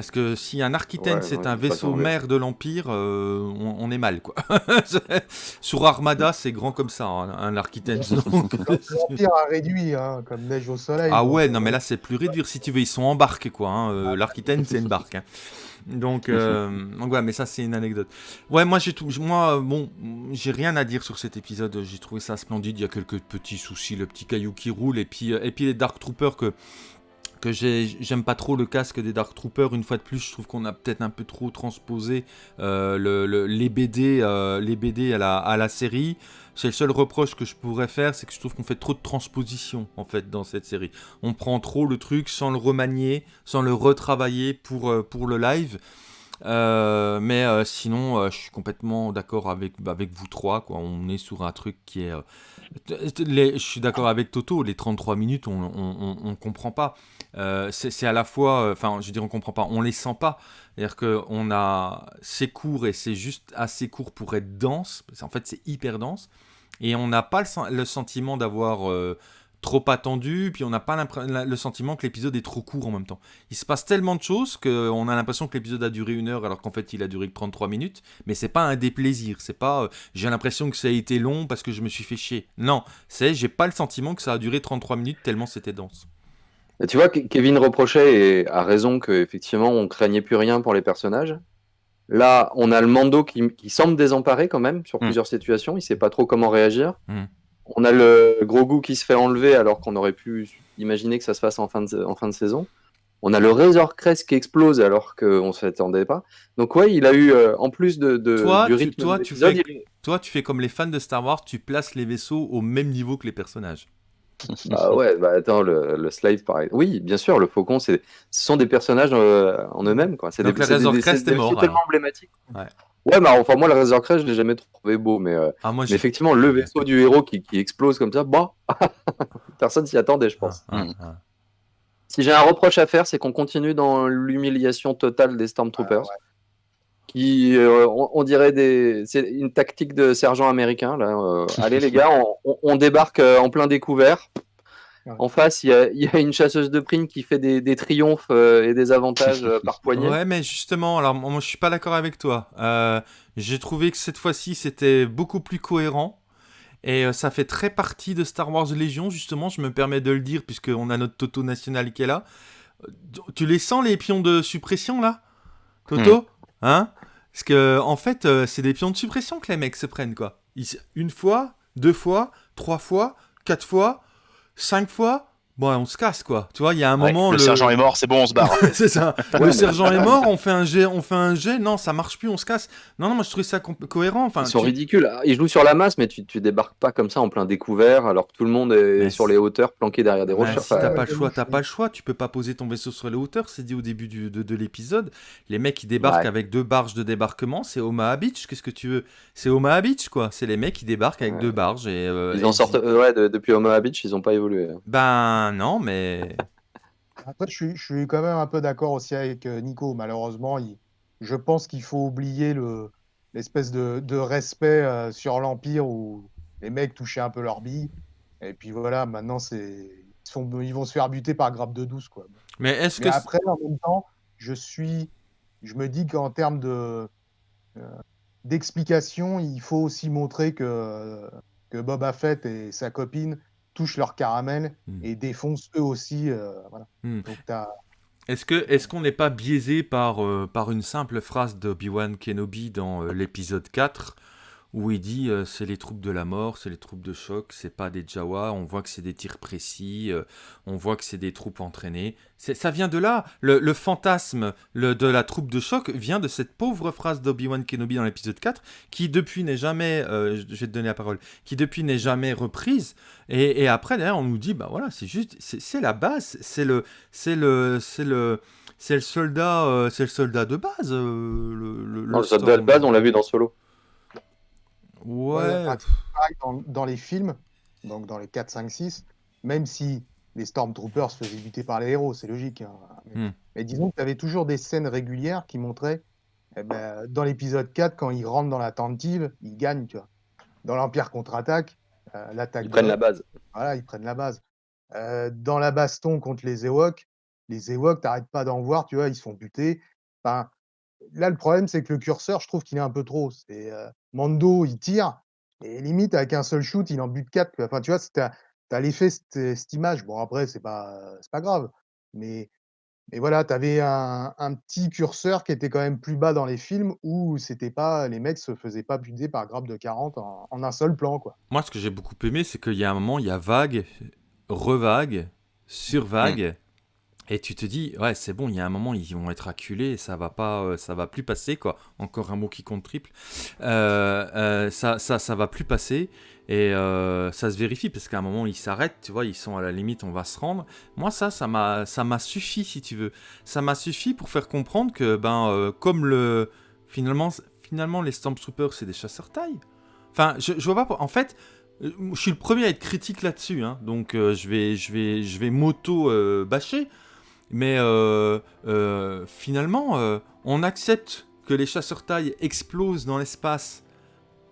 Parce que si un Arquitaine Ouais, c'est un vaisseau mère de l'Empire, euh, on, on est mal quoi. Sur Armada, c'est grand comme ça, hein, un Arquitaine. donc- L'Empire a réduit, hein, comme neige au soleil. Ah donc, ouais, euh, non mais là c'est plus réduire si tu veux, ils sont embarqués quoi. hein, euh, L'Arquitaine c'est une barque. hein. Donc, euh, donc ouais, mais ça c'est une anecdote. Ouais, moi j'ai tout, moi euh, bon, j'ai rien à dire sur cet épisode. J'ai trouvé ça splendide. Il y a quelques petits soucis, le petit caillou qui roule et puis euh, et puis les Dark Troopers que que j'ai- j'aime pas trop le casque des Dark Troopers. Une fois de plus, je trouve qu'on a peut-être un peu trop transposé euh, le- le- les BD, euh, les BD à la, à la série. C'est le seul reproche que je pourrais faire, c'est que je trouve qu'on fait trop de transposition en fait dans cette série. On prend trop le truc sans le remanier, sans le retravailler pour, euh, pour le live. Euh, mais euh, sinon, euh, je suis complètement d'accord avec, avec vous trois. On est sur un truc qui est. je suis d'accord avec Toto, les 33 minutes, on, on comprend pas. C'est à la fois. Enfin, je veux dire, on comprend pas, on les sent pas. C'est-à-dire qu'on a. C'est court et c'est juste assez court pour être dense. qu'en fait, c'est hyper dense. Et on n'a pas le, le sentiment d'avoir trop attendu, puis on n'a pas le sentiment que l'épisode est trop court en même temps. Il se passe tellement de choses qu'on a l'impression que l'épisode a duré une heure alors qu'en fait il a duré que 33 minutes, mais c'est pas un déplaisir, c'est pas euh, j'ai l'impression que ça a été long parce que je me suis fait chier. Non, c'est j'ai pas le sentiment que ça a duré 33 minutes tellement c'était dense. Et tu vois, Ke- Kevin reprochait, et a raison, qu'effectivement, on craignait plus rien pour les personnages. Là, on a le Mando qui, qui semble désemparé quand même sur Mm. plusieurs situations. Il sait pas trop comment réagir. Mm. On a le gros goût qui se fait enlever alors qu'on aurait pu imaginer que ça se fasse en fin de, en fin de saison. On a le Razor Crest qui explose alors qu'on ne s'attendait pas. Donc ouais, il a eu, euh, en plus de, de- Toi, du tu- rythme toi, de tu l'épisode, fais- il- Toi, tu fais comme les fans de Star Wars, tu places les vaisseaux au même niveau que les personnages. Bah ouais, bah attends, le, le Slave, pareil. Oui, bien sûr, le Faucon, c'est, ce sont des personnages euh, en eux-mêmes, quoi. C'est Donc des, le Razor des- Crest est mort, tellement. Ouais. Ouais, mais enfin, moi, le Razor Crest, je l'ai jamais trouvé beau, mais, euh, Ah, moi, mais j'ai. effectivement, le vaisseau du héros qui, qui explose comme ça, bah, personne s'y attendait, je pense. Ah, Mm. ah, Si j'ai un reproche à faire, c'est qu'on continue dans l'humiliation totale des Stormtroopers. Qui, euh, on, on dirait des, c'est une tactique de sergent américain. Là. euh, allez les gars, on, on- on débarque en plein découvert. Ouais. En face, il y a, il y a une chasseuse de primes qui fait des, des triomphes euh, et des avantages euh, par poignée. Ouais, mais justement, alors moi je suis pas d'accord avec toi. Euh, J'ai trouvé que cette fois-ci c'était beaucoup plus cohérent. Et euh, ça fait très partie de Star Wars Légion, justement, je me permets de le dire, puisqu'on a notre Toto national qui est là. Tu les sens les pions de suppression là? Toto? Hein? Parce que en fait, euh, c'est des pions de suppression que les mecs se prennent, quoi. Ils- une fois, deux fois, trois fois, quatre fois, cinq fois. Bon, on se casse, quoi. Tu vois, il y a un Ouais, moment. le, sergent est mort, c'est bon, on se barre. c'est ça. Ouais, le mais- sergent est mort, on fait un jet, on fait un jet, non, ça marche plus, on se casse. Non, non, moi je trouvais ça cohérent. Enfin, Ils sont tu- ridicules. Ah, Ils jouent sur la masse, mais tu, tu débarques pas comme ça en plein découvert, alors que tout le monde est Mais sur les hauteurs, planqué derrière des Ouais, rochers. si t'as pas le choix, t'as pas le choix. Tu peux pas poser ton vaisseau sur les hauteurs. C'est dit au début du- de, de l'épisode. Les mecs ils débarquent Ouais. avec deux barges de débarquement. C'est Omaha Beach. Qu'est-ce que tu veux? C'est Omaha Beach quoi. C'est les mecs qui débarquent avec Ouais. deux barges et. euh, ils et en sortent. euh, ouais, de- depuis Omaha Beach, ils ont pas évolué. Ben non, mais. Après, je suis, je suis quand même un peu d'accord aussi avec euh, Nico. Malheureusement, il- je pense qu'il faut oublier le, l'espèce de, de respect euh, sur l'Empire où les mecs touchaient un peu leur bille. Et puis voilà, maintenant, c'est, ils, vont se faire buter par grappe de douce. Quoi. Mais est-ce Mais que. après, en même temps, je suis, je me dis qu'en termes de euh, d'explication, il faut aussi montrer que, que Boba Fett et sa copine touchent leur caramel Hmm. et défoncent eux aussi. euh, voilà. Hmm. Est-ce qu'on n'est pas biaisé par, euh, par une simple phrase d'Obi-Wan Kenobi dans euh, l'épisode 4 où il dit euh, c'est les troupes de la mort, c'est les troupes de choc, c'est pas des Jawa, on voit que c'est des tirs précis, euh, on voit que c'est des troupes entraînées. Ça vient de là. Le, le fantasme le- de la troupe de choc vient de cette pauvre phrase d'Obi-Wan Kenobi dans l'épisode 4 qui depuis n'est jamais, euh, je vais te donner la parole, qui depuis n'est jamais reprise. Et, et après d'ailleurs on nous dit bah voilà c'est juste c'est la base, c'est le c'est le c'est le c'est le soldat c'est le soldat de base le, le, Non, le soldat de base, on l'a vu dans Solo. Ouais, dans, dans les films, donc dans les 4, 5, 6, même si les Stormtroopers se faisaient buter par les héros, c'est logique. hein. Mais, Hmm. mais disons que tu avais toujours des scènes régulières qui montraient, eh ben, dans l'épisode 4, quand ils rentrent dans la tentative, ils gagnent. Tu vois. Dans l'Empire contre-attaque, euh, l'attaque Ils de prennent la base. voilà, ils prennent la base. Euh, dans la baston contre les Ewoks, les Ewoks, t'arrêtes pas d'en voir, tu vois, ils se font buter. Enfin, là, le problème, c'est que le curseur, je trouve qu'il est un peu trop. C'est euh, Mando, il tire, et limite, avec un seul shoot, il en bute 4. Enfin, tu vois, tu as, l'effet, cette, cette image. Bon, après, c'est pas, c'est pas grave. Mais, mais voilà, tu avais un, un petit curseur qui était quand même plus bas dans les films où c'était pas, les mecs se faisaient pas buter par grappe de 40 en, en un seul plan, quoi. Moi, ce que j'ai beaucoup aimé, c'est qu'il y a un moment, il y a vague, revague, survague. Et tu te dis, ouais, c'est bon, il y a un moment, ils vont être acculés, ça va pas, euh, ça va plus passer, quoi. Encore un mot qui compte triple. Euh, euh, ça, ça, ça va plus passer. Et ça se vérifie, parce qu'à un moment, ils s'arrêtent, tu vois, ils sont à la limite, on va se rendre. Moi, ça, ça m'a, suffi, si tu veux. Ça m'a suffi pour faire comprendre que, ben, comme le. Finalement, finalement, les Stormtroopers, c'est des chasseurs taille. Enfin, je, vois pas. En fait, je suis le premier à être critique là-dessus, hein, donc je vais, je vais, je vais m'auto-bâcher. Euh, finalement, euh, on accepte que les chasseurs taille explosent dans l'espace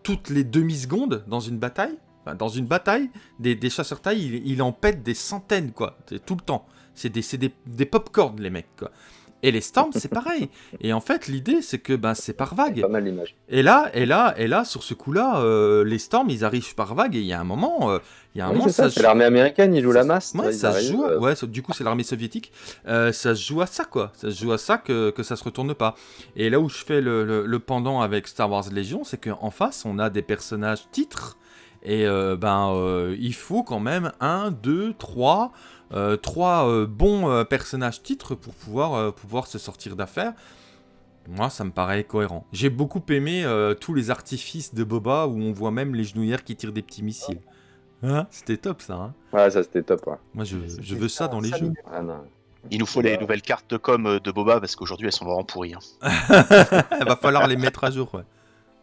toutes les demi-secondes dans une bataille. Dans une bataille, des, des chasseurs taille, il, en pète des centaines, quoi, tout le temps. C'est des, des, des pop-corn, les mecs, quoi. Et les storms, c'est pareil. Et en fait, l'idée, c'est que ben, c'est par vague. Pas mal l'image. Et là, et là, et là, sur ce coup-là, euh, les storms, ils arrivent par vague. Et il y a un moment, euh, il y a un Oui, moment, c'est ça, ça, c'est joue- l'armée américaine, ils jouent la masse. Ouais, ça se joue. euh, Ouais, ça- du coup, c'est l'armée soviétique. Ça se joue à ça, quoi. Ça se joue à ça que, que ça se retourne pas. Et là où je fais le, le- le pendant avec Star Wars Légion, c'est qu'en face, on a des personnages titres. Et ben, il faut quand même un, deux, trois, trois euh, bons euh, personnages titres pour pouvoir, euh, pouvoir se sortir d'affaire. Moi, ça me paraît cohérent. J'ai beaucoup aimé euh, tous les artifices de Boba où on voit même les genouillères qui tirent des petits missiles. Hein? C'était top ça. hein? Ouais, ça c'était top. Ouais. Moi, je, veux ça dans les jeux. Ah, non. Il nous faut les nouvelles cartes de com euh, de Boba parce qu'aujourd'hui elles sont vraiment pourries. hein. Il va falloir les mettre à jour. Ouais.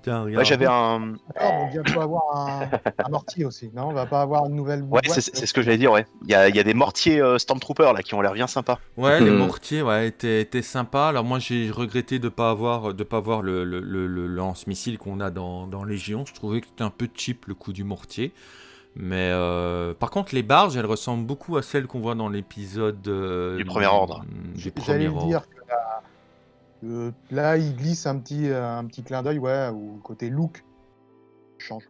Tiens, regarde. Ouais, j'avais un. Attends, on va bientôt avoir un, un mortier aussi. Non, on va pas avoir une nouvelle Ouais, c'est c'est ce que j'allais dire, ouais. Il y a, il y a des mortiers euh, Stormtroopers là qui ont l'air bien sympas. Ouais, les Hmm. mortiers, ouais, étaient, étaient sympas. Alors moi, j'ai regretté de pas avoir, de pas avoir le, le- le- le lance-missile qu'on a dans, dans Légion. Je trouvais que c'était un peu cheap le coup du mortier. Mais euh, par contre, les barges, elles ressemblent beaucoup à celles qu'on voit dans l'épisode euh, Du Premier Ordre. Du J'allais premier le ordre. dire que là, euh, là, il glisse un petit, euh, un petit clin d'œil, ouais, au côté look change.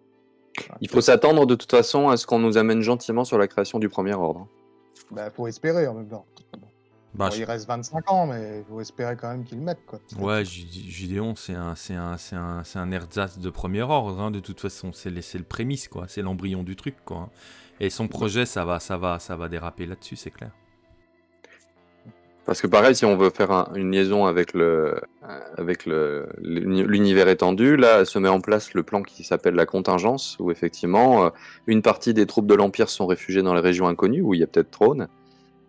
Il faut s'attendre de toute façon à ce qu'on nous amène gentiment sur la création du premier ordre. Bah, faut espérer en même temps. Bah, Bon, je- Il reste 25 ans, mais il faut espérer quand même qu'ils le mettent. Quoi. Ouais, Gideon, c'est un, c'est un, c'est un, c'est un ersatz de premier ordre, hein, de toute façon. C'est le, c'est le prémisse, quoi. C'est l'embryon du truc, quoi. hein. Et son projet, ça va, ça va, ça va déraper là-dessus, c'est clair. Parce que pareil, si on veut faire un- une liaison avec le avec le l'uni- l'univers étendu, là se met en place le plan qui s'appelle la contingence, où effectivement euh, une partie des troupes de l'Empire sont réfugiées dans les régions inconnues, où il y a peut-être trône,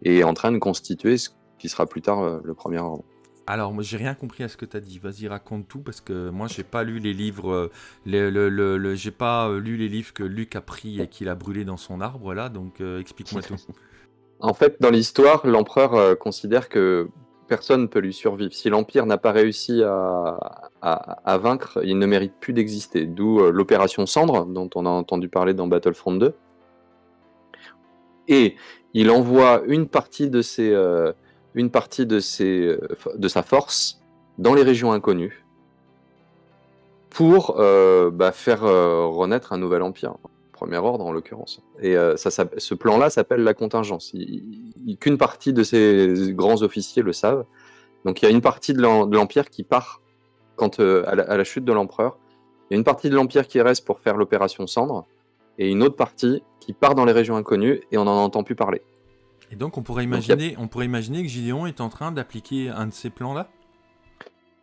et est en train de constituer ce qui sera plus tard euh, le premier ordre. Alors, moi, j'ai rien compris à ce que tu as dit. Vas-y, raconte tout, parce que moi, j'ai pas lu les livres. euh, le, le- le- le- j'ai pas euh, lu les livres que Luc a pris et qu'il a brûlé dans son arbre, là. Donc, euh, explique-moi tout. En fait, dans l'histoire, l'empereur euh, considère que personne ne peut lui survivre. Si l'Empire n'a pas réussi à, vaincre, il ne mérite plus d'exister. D'où euh, l'opération Cendre, dont on a entendu parler dans Battlefront 2. Et il envoie une partie euh, de, sa force dans les régions inconnues pour bah, faire renaître un nouvel empire. Premier ordre en l'occurrence. Et euh, ça, ça- ce plan-là s'appelle la contingence. Qu'une partie de ces grands officiers le savent. Donc il y a une partie de l'em- de l'Empire qui part quand, euh, à, la, à la chute de l'empereur. Il y a une partie de l'Empire qui reste pour faire l'opération Cendre. Et une autre partie qui part dans les régions inconnues et on n'en entend plus parler. Et donc, on pourrait Donc, y a- imaginer, on pourrait imaginer que Gideon est en train d'appliquer un de ces plans-là?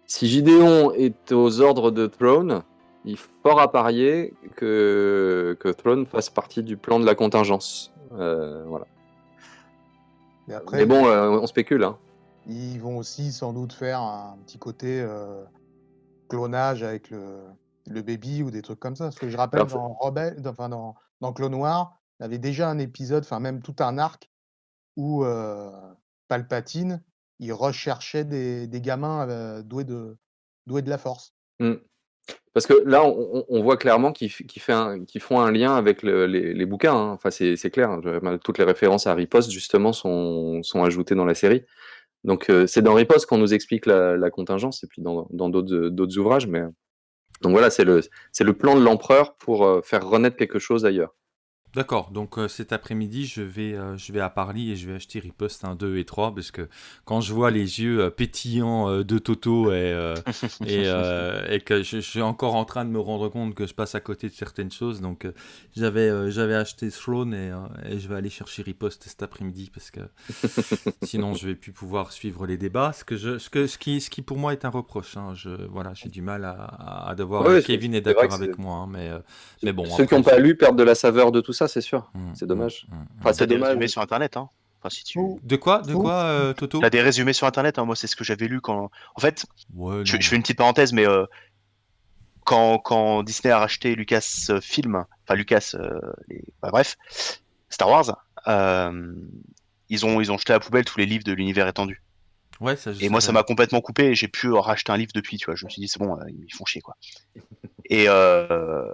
Si Gideon est aux ordres de Throne, il est fort à parier que, que Throne fasse partie du plan de la contingence. Euh, voilà. Et après, Mais bon, euh, on spécule. Hein. ils vont aussi sans doute faire un petit côté euh, clonage avec le, le baby ou des trucs comme ça. Parce que je rappelle, Alors, dans, Rebelle, enfin, dans, dans Clone Noir, il y avait déjà un épisode, enfin même tout un arc, où Palpatine, il recherchait des, des gamins doués, de, doués de la force. Hmm. Parce que là, on, voit clairement qu'ils font un lien avec le, les, bouquins. Hein. Enfin, c'est clair. Hein. Toutes les références à Riposte, justement, sont, ajoutées dans la série. Donc, euh, c'est dans Riposte qu'on nous explique la, la, contingence, et puis dans d'autres ouvrages. Mais donc voilà, c'est le, le plan de l'empereur pour euh, faire renaître quelque chose ailleurs. D'accord, donc euh, cet après-midi, je vais, euh, je vais à Paris et je vais acheter Riposte 1, 2 et 3 parce que quand je vois les yeux euh, pétillants de Toto et, et, et, que je, je, suis encore en train de me rendre compte que je passe à côté de certaines choses, donc j'avais j'avais acheté Throne et, et, je vais aller chercher Riposte cet après-midi parce que sinon je vais plus pouvoir suivre les débats, ce, que je, ce, que, ce, qui, ce qui pour moi est un reproche. Hein. Je, voilà, j'ai du mal à, à devoir... Ouais, Kevin est, est d'accord avec moi, hein, mais, mais bon... Ceux qui n'ont pas lu perdent de la saveur de tout ça c'est sûr. Mmh, c'est dommage. Mmh, mmh. Enfin, c'est dommage. Résumés sur internet, hein. Enfin, si tu... De quoi, de quoi, euh, Toto? T'as des résumés sur internet. Hein. Moi, c'est ce que j'avais lu quand. En fait, ouais, je, je, fais une petite parenthèse, mais euh, quand, quand, Disney a racheté Lucas euh, Film, enfin Lucas, euh, les... bah, bref, Star Wars, euh, ils ont ils ont jeté à la poubelle tous les livres de l'univers étendu. Ouais, ça, et moi, ça m'a complètement coupé et j'ai pu racheter un livre depuis, tu vois. Je me suis dit, c'est bon, ils font chier, quoi. Et, euh,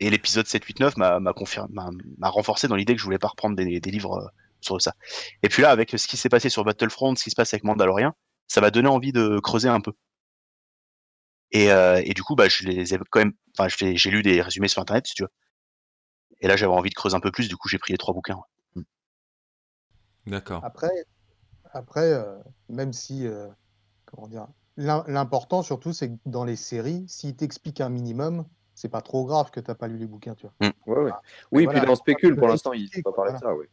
et l'épisode 7, 8, 9 m'a m'a renforcé dans l'idée que je voulais pas reprendre des, des livres euh, sur ça. Et puis là, avec ce qui s'est passé sur Battlefront, ce qui se passe avec Mandalorian, ça m'a donné envie de creuser un peu. Et, euh, et du coup, bah, je les ai quand même, enfin, j'ai lu des résumés sur internet, si tu veux. Et là, j'avais envie de creuser un peu plus, du coup, j'ai pris les trois bouquins. Ouais. D'accord. Après, après euh, même si, euh, comment dire, l'important surtout, c'est que dans les séries, s'ils t'expliquent un minimum, c'est pas trop grave que tu n'as pas lu les bouquins, tu vois. Mmh. Ouais, ouais. Oui, voilà, puis dans Spécule, pour l'instant, il ne pas parler voilà. de ça, oui.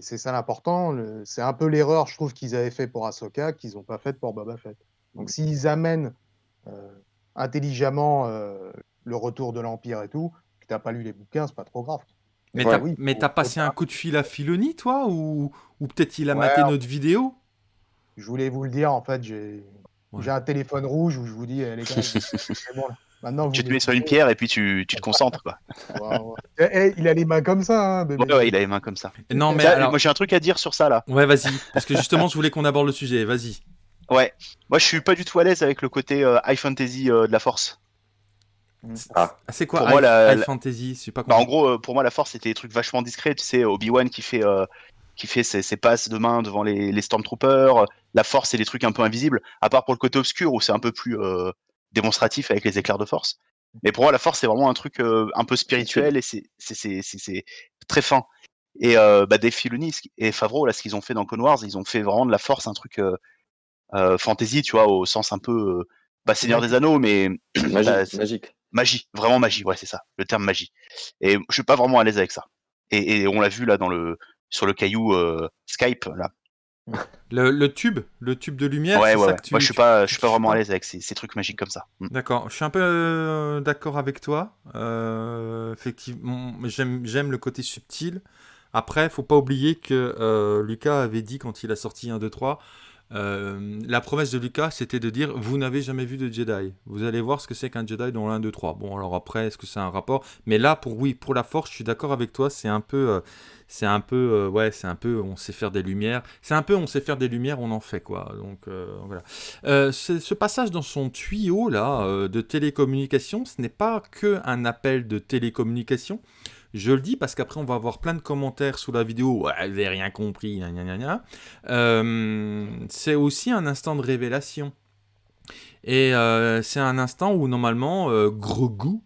C'est ça l'important. Le... C'est un peu l'erreur, je trouve, qu'ils avaient fait pour Ahsoka, qu'ils n'ont pas faite pour Boba Fett. Donc, mmh. s'ils amènent euh, intelligemment euh, le retour de l'Empire et tout, que tu n'as pas lu les bouquins, c'est pas trop grave. Mais ouais, t'as oui, mais passé un coup de fil à Filoni, toi Ou, ou peut-être il a ouais, maté notre vidéo? Je voulais vous le dire, en fait, j'ai un téléphone rouge où je vous dis, les gars, c'est bon là. Maintenant, tu te mets sur une pierre et puis tu, tu te concentres. Quoi. wow. Eh, eh, il a les mains comme ça. Hein, bébé. Ouais, ouais, il a les mains comme ça. Non, mais ça, alors... Moi, j'ai un truc à dire sur ça là. Ouais, vas-y. Parce que justement, je voulais qu'on aborde le sujet. Vas-y. Ouais. Moi, je suis pas du tout à l'aise avec le côté euh, high fantasy euh, de la force. Ah. C'est quoi pour high, moi, la, high fantasy? Je sais pas bah, En gros, euh, pour moi, la force, c'était des trucs vachement discrets. Tu sais, Obi-Wan qui fait. Euh, qui fait ses, ses, passes de main devant les, les Stormtroopers. La force, c'est des trucs un peu invisibles. À part pour le côté obscur où c'est un peu plus euh, démonstratif avec les éclairs de force. Mais pour moi, la force, c'est vraiment un truc euh, un peu spirituel et c'est très fin. Et euh, bah, Dave Filoni et Favreau, là, ce qu'ils ont fait dans Clone Wars, ils ont fait vraiment de la force un truc euh, euh fantasy, tu vois, au sens un peu, bah, Seigneur des Anneaux, mais magique, bah, magique. Magie, vraiment magie, ouais, c'est ça, le terme magie. Et je suis pas vraiment à l'aise avec ça. Et, et, on l'a vu là dans le sur le caillou Skype là. Le, le, tube, le tube de lumière. Ouais, ouais, ouais. Tu, Moi, je suis pas, je suis pas vraiment à l'aise avec ces, ces, trucs magiques comme ça. Mm. D'accord, je suis un peu euh, d'accord avec toi. Euh, effectivement, j'aime le côté subtil. Après, faut pas oublier que euh, Lucas avait dit quand il a sorti 1, 2, 3, euh, la promesse de Lucas, c'était de dire vous n'avez jamais vu de Jedi. Vous allez voir ce que c'est qu'un Jedi dans l'un, 2, 3. Bon, alors après, est-ce que c'est un rapport? Mais là, pour oui, pour la Force, je suis d'accord avec toi. C'est un peu, euh, c'est un peu, euh, ouais, c'est un peu, on sait faire des lumières. C'est un peu, on sait faire des lumières, on en fait quoi. Donc voilà. ce passage dans son tuyau là de télécommunication, ce n'est pas que un appel de télécommunication. Je le dis parce qu'après, on va avoir plein de commentaires sous la vidéo. Ouais, vous n'avez rien compris. Euh, c'est aussi un instant de révélation. Et euh, c'est un instant où, normalement, euh, Grogu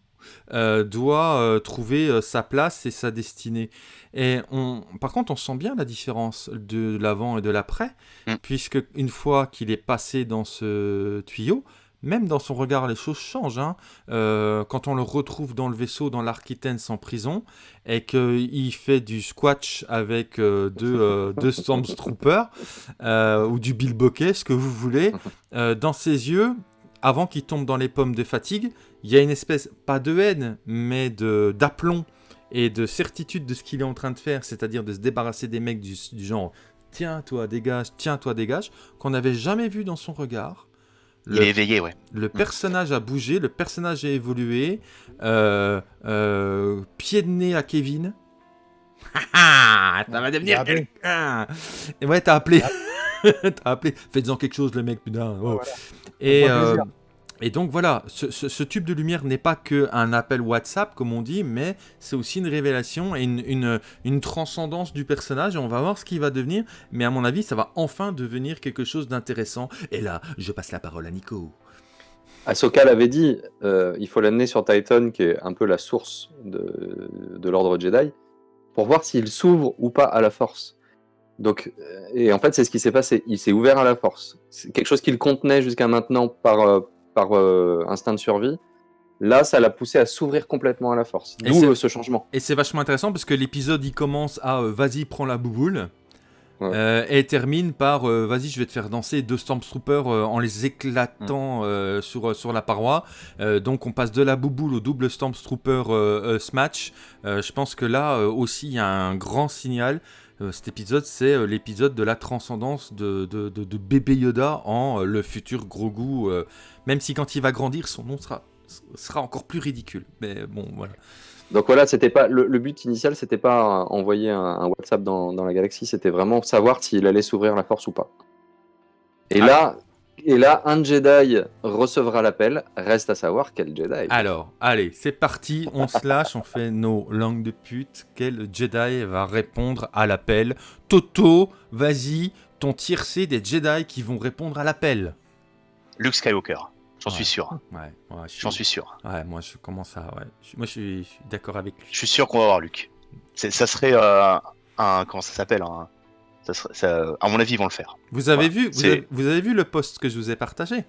euh, doit trouver sa place et sa destinée. Et on, par contre, on sent bien la différence de l'avant et de l'après, mm. puisque une fois qu'il est passé dans ce tuyau, même dans son regard, les choses changent. Hein. Euh, quand on le retrouve dans le vaisseau, dans l'Architens en prison, et qu'il fait du squash avec euh, deux, euh, deux Stormtroopers, euh, ou du bilboquet, ce que vous voulez, dans ses yeux, avant qu'il tombe dans les pommes de fatigue, il y a une espèce, pas de haine, mais d'aplomb et de certitude de ce qu'il est en train de faire, c'est-à-dire de se débarrasser des mecs du, du genre tiens toi dégage, tiens toi dégage, qu'on n'avait jamais vu dans son regard. Le, il est éveillé, ouais. Le personnage a bougé, le personnage a évolué. Euh, euh, pied de nez à Kevin. ça va devenir quelqu'un. Et ouais, t'as appelé. t'as appelé. Faites-en quelque chose, le mec, putain. Oh. Voilà. Et, euh, Et donc voilà, ce, tube de lumière n'est pas qu'un appel WhatsApp, comme on dit, mais c'est aussi une révélation et une, une, une transcendance du personnage. Et on va voir ce qu'il va devenir. Mais à mon avis, ça va enfin devenir quelque chose d'intéressant. Et là, je passe la parole à Nico. Ahsoka l'avait dit, euh, il faut l'amener sur Titan, qui est un peu la source de, de l'ordre Jedi, pour voir s'il s'ouvre ou pas à la Force. Donc, euh, et en fait, c'est ce qui s'est passé. Il s'est ouvert à la Force. C'est quelque chose qu'il contenait jusqu'à maintenant par, euh, par euh, instinct de survie. Là, ça l'a poussé à s'ouvrir complètement à la Force. Et D'où c'est- euh, ce changement. Et c'est vachement intéressant parce que l'épisode il commence à euh, vas-y prends la bouboule Ouais. euh, et termine par euh, vas-y je vais te faire danser deux Stormtroopers euh, en les éclatant euh, sur, sur la paroi. Donc on passe de la bouboule au double Stormtrooper smash. Je pense que là aussi il y a un grand signal. Euh, cet épisode c'est euh, l'épisode de la transcendance de, de, de- de bébé Yoda en euh, le futur Grogu. euh, même si quand il va grandir son nom sera, sera encore plus ridicule. Mais bon voilà. Donc voilà, c'était pas le, le but initial, c'était pas envoyer un, un WhatsApp dans, dans la galaxie, c'était vraiment savoir s'il allait s'ouvrir la Force ou pas. Et Ah. là, et là, un Jedi recevra l'appel. Reste à savoir quel Jedi. Alors, allez, c'est parti, on se lâche, on fait nos langues de pute. Quel Jedi va répondre à l'appel? Toto, vas-y, ton tiercé des Jedi qui vont répondre à l'appel. Luke Skywalker, j'en Ouais. suis sûr. Ouais, ouais, je J'en suis sûr. Ouais, moi je commence à. Ouais. Moi je suis, d'accord avec lui. Je suis sûr qu'on va avoir Luke. Ça serait euh, un. Comment ça s'appelle un- ça serait- ça- À mon avis, ils vont le faire. Vous avez, Voilà, vu, vous, avez, vous avez vu le post que je vous ai partagé?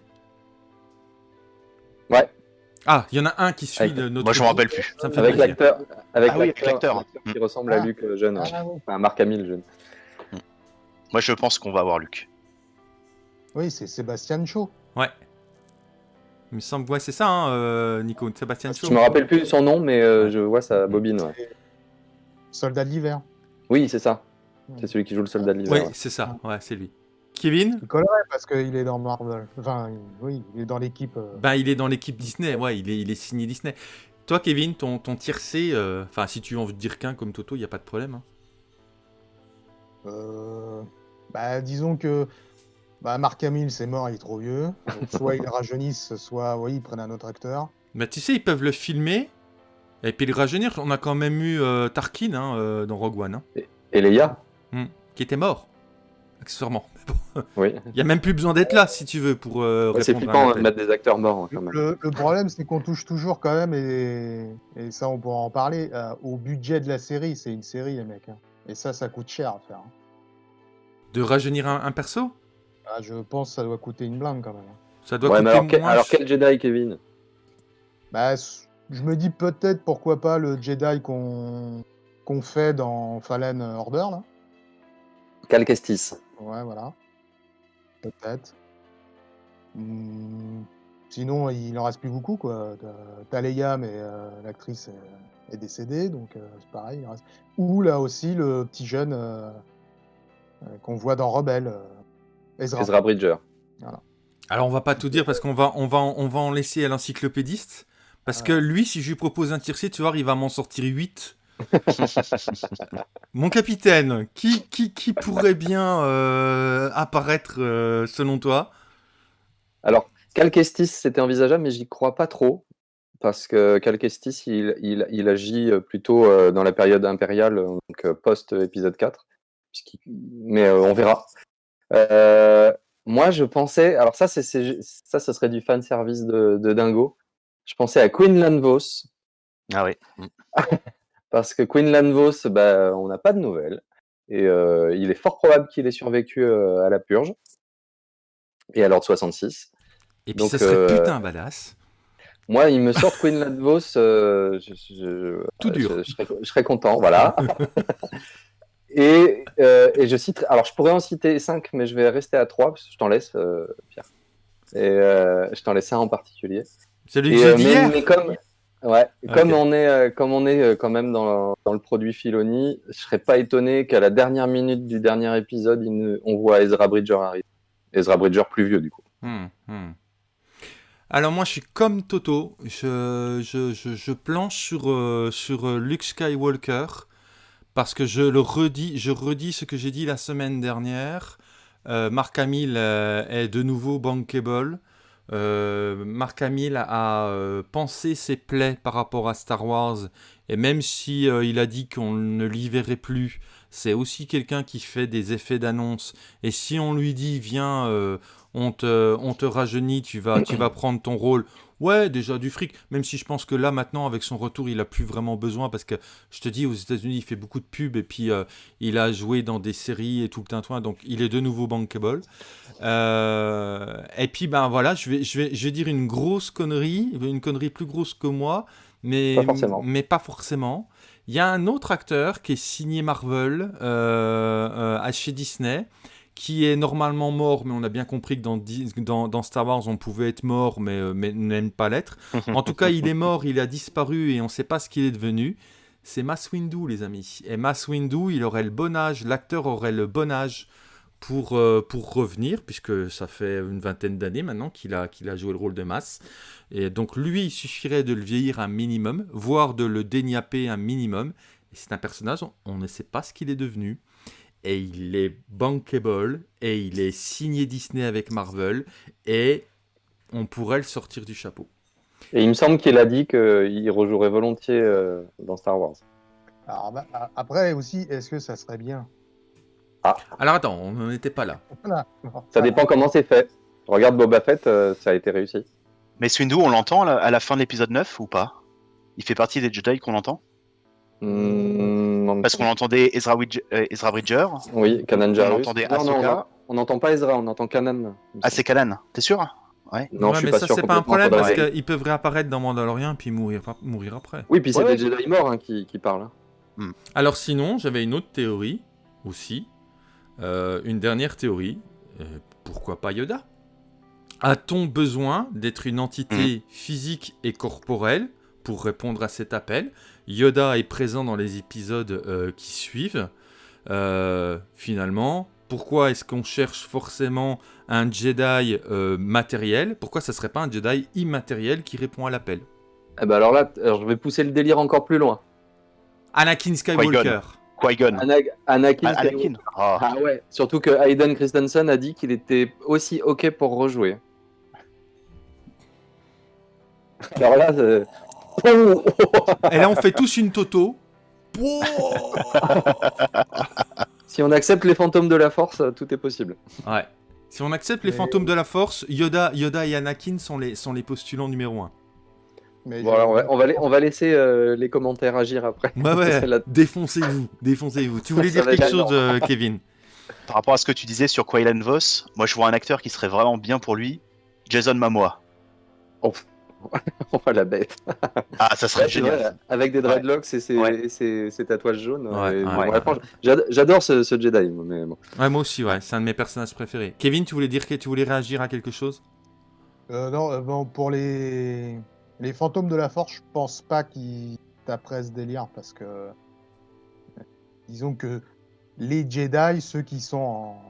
Ouais. Ah, il y en a un qui suit Avec- le- notre. Moi, je m'en rappelle plus. Ça me fait Avec l'acteur, avec Ah oui, avec l'acteur, qui ressemble à Ah. Luc euh, jeune. Ah, enfin Marc Hamill jeune. Moi, je pense qu'on va avoir Luke. Oui, c'est Sébastien Cho. Ouais. Il me semble, ouais, c'est ça, hein, euh, Nico, Sébastien Cho. Je me rappelle plus son nom, mais euh, je vois sa bobine. ouais. Soldat de l'hiver. Oui, c'est ça. C'est celui qui joue le soldat de Oui, l'hiver. ouais. c'est ça, ouais, c'est lui. Kevin Il collerait parce qu'il est dans Marvel. Enfin, oui, il est dans l'équipe. euh, Ben, il est dans l'équipe Disney, ouais, il est, il est signé Disney. Toi, Kevin, ton, ton tiercé, euh, enfin, si tu en veux dire qu'un comme Toto, il n'y a pas de problème. hein. euh, bah, disons que bah, Marc Hamill, c'est mort, il est trop vieux. Donc, soit ils le rajeunissent, soit oui, ils prennent un autre acteur. Bah, tu sais, ils peuvent le filmer et puis le rajeunir. On a quand même eu euh, Tarkin hein, euh, dans Rogue One, hein, Et Leia? Qui était mort, accessoirement. Oui. Il n'y a même plus besoin d'être là, si tu veux, pour euh, Ouais, C'est répondre à flippant un de mettre des acteurs morts hein, quand même. Le, le problème, c'est qu'on touche toujours quand même, et, et ça, on pourra en parler, euh, au budget de la série. C'est une série, les mecs. hein. Et ça, ça coûte cher à faire. hein. De rajeunir un, un perso? Ah, je pense que ça doit coûter une blinde quand même. hein. Ça doit Ouais, coûter alors, quel, moins alors ch- quel Jedi, Kevin? Bah, je me dis peut-être pourquoi pas le Jedi qu'on qu'on fait dans Fallen Order là. Cal Kestis. Ouais, voilà. Peut-être. Hmm, Sinon, il en reste plus beaucoup quoi. Leia, mais euh, l'actrice est, est décédée, donc euh, c'est pareil. il reste- Ou là aussi le petit jeune euh, euh, qu'on voit dans Rebelle, euh, Ezra. Ezra Bridger. Alors on va pas tout dire parce qu'on va, on va, on va en laisser à l'encyclopédiste. Parce que lui, si je lui propose un tiercé, tu vois, il va m'en sortir 8. Mon capitaine, qui, qui, qui pourrait bien euh, apparaître euh, selon toi? Alors, Cal Kestis, c'était envisageable, mais j'y crois pas trop. Parce que Cal Kestis, il, il, il agit euh, plutôt euh, dans la période impériale, donc euh, post-épisode 4. puisqu'il- Mais euh, on verra. Euh, moi, je pensais. Alors, ça, c'est, ça, ce serait du fan service de, de Dingo. Je pensais à Quinlan Vos, Ah oui. parce que Quinlan Vos, bah, on n'a pas de nouvelles. Et euh, il est fort probable qu'il ait survécu euh, à la purge et à l'ordre 66. Et puis Donc, ce serait euh, putain badass. Moi, il me sort Queen Ladvos, euh, je, je- Tout dur. Je, je serais, je serais content, voilà. et, et je cite, alors je pourrais en citer 5, mais je vais rester à 3, parce que je t'en laisse, Pierre. Et je t'en laisse un en particulier. Celui que Et, euh, dit mais, mais comme, ouais, comme on est, euh, comme on est euh, quand même dans, dans le produit Filoni, je serais pas étonné qu'à la dernière minute du dernier épisode, ne- on voit Ezra Bridger arriver. Ezra Bridger plus vieux, du coup. Hmm, hmm. Alors moi je suis comme Toto, je, je, je, je planche sur, euh, sur Luke Skywalker parce que je le redis, je redis ce que j'ai dit la semaine dernière. Euh, Mark Hamill euh, est de nouveau bankable. Euh, Mark Hamill a euh, pensé ses plaies par rapport à Star Wars, et même si euh, il a dit qu'on ne l'y verrait plus, c'est aussi quelqu'un qui fait des effets d'annonce. Et si on lui dit, viens, on, te, on te rajeunit, tu vas, tu vas prendre ton rôle. Ouais, déjà du fric. Même si je pense que là, maintenant, avec son retour, il a plus vraiment besoin parce que je te dis, aux États-Unis, il fait beaucoup de pubs et puis euh, il a joué dans des séries et tout le tintouin. Donc, il est de nouveau bankable. Euh, et puis, ben voilà, je vais, je, vais, je vais dire une grosse connerie, une connerie plus grosse que moi, mais Pas forcément. mais pas forcément. Il y a un autre acteur qui est signé Marvel euh, chez Disney, qui est normalement mort, mais on a bien compris que dans, Star Wars, on pouvait être mort, mais, euh, mais n'aime pas l'être. En tout cas, il est mort, il a disparu et on ne sait pas ce qu'il est devenu. C'est Mass Windu, les amis. Et Mass Windu, il aurait le bon âge, l'acteur aurait le bon âge pour, euh, pour revenir, puisque ça fait une vingtaine d'années maintenant qu'il a, a joué le rôle de Mass. Et donc lui, il suffirait de le vieillir un minimum, voire de le déniapper un minimum. Et c'est un personnage, on- on ne sait pas ce qu'il est devenu. Et il est bankable, et il est signé Disney avec Marvel, et on pourrait le sortir du chapeau. Et il me semble qu'il a dit qu'il rejouerait volontiers euh, dans Star Wars. Alors, bah, après aussi, est-ce que ça serait bien? Alors attends, on n'en était pas là. Voilà. Ça dépend comment c'est fait. Regarde Boba Fett, euh, ça a été réussi. Mais Swindu, on l'entend à la fin de l'épisode 9 ou pas? Il fait partie des Jedi qu'on entend? Hmm, Parce qu'on entendait Ezra, Widge- euh, Ezra Bridger. Oui, Kanan Jarrus. entendait Non, non, on on n'entend pas Ezra, on entend Kanan. Ah, c'est Kanan, t'es sûr? Ouais. Non, Ouais, je suis mais pas ça, sûr. c'est pas un problème parce faudrait- qu'ils peuvent réapparaître dans Mandalorian puis mourir, mourir après. Oui, puis c'est Ouais, des Jedi morts hein, qui, qui parlent. Alors sinon, j'avais une autre théorie aussi. Euh, une dernière théorie. Euh, pourquoi pas Yoda? A-t-on besoin d'être une entité physique et corporelle pour répondre à cet appel? Yoda est présent dans les épisodes euh, qui suivent. Euh, finalement, pourquoi est-ce qu'on cherche forcément un Jedi euh, matériel? Pourquoi ça serait pas un Jedi immatériel qui répond à l'appel? Eh ben alors là, alors je vais pousser le délire encore plus loin. Anakin Skywalker. Qui-Gon. Ana- Anakin. Anakin. Ah. Ah ouais, surtout que Hayden Christensen a dit qu'il était aussi ok pour rejouer. Alors là, c'est- Et là, on fait tous une toto. si on accepte les fantômes de la force, tout est possible. Ouais. Si on accepte les Mais- fantômes de la force, Yoda, Yoda et Anakin sont les, sont les postulants numéro un. Mais Bon, je- alors on va, on va, la- on va laisser euh, les commentaires agir après. Ouais. La- Défoncez-vous, défoncez-vous. Tu voulais dire quelque chose, euh, Kevin? Par rapport à ce que tu disais sur Quaylan Voss, moi je vois un acteur qui serait vraiment bien pour lui, Jason Momoa. Oh, la bête. Ah, ça serait Ouais, génial. vrai, avec des dreadlocks et ses, Ouais. et ses- ses tatouages jaunes. Ouais, ouais, ouais, ouais. J'adore ce, ce Jedi, moi, mais bon. Ouais, moi aussi, ouais. C'est un de mes personnages préférés. Kevin, tu voulais dire que tu voulais réagir à quelque chose? Euh, non, euh, bon, pour les... les fantômes de la force, je pense pas qu'ils taperaient ce délire parce que disons que les Jedi, ceux qui sont en,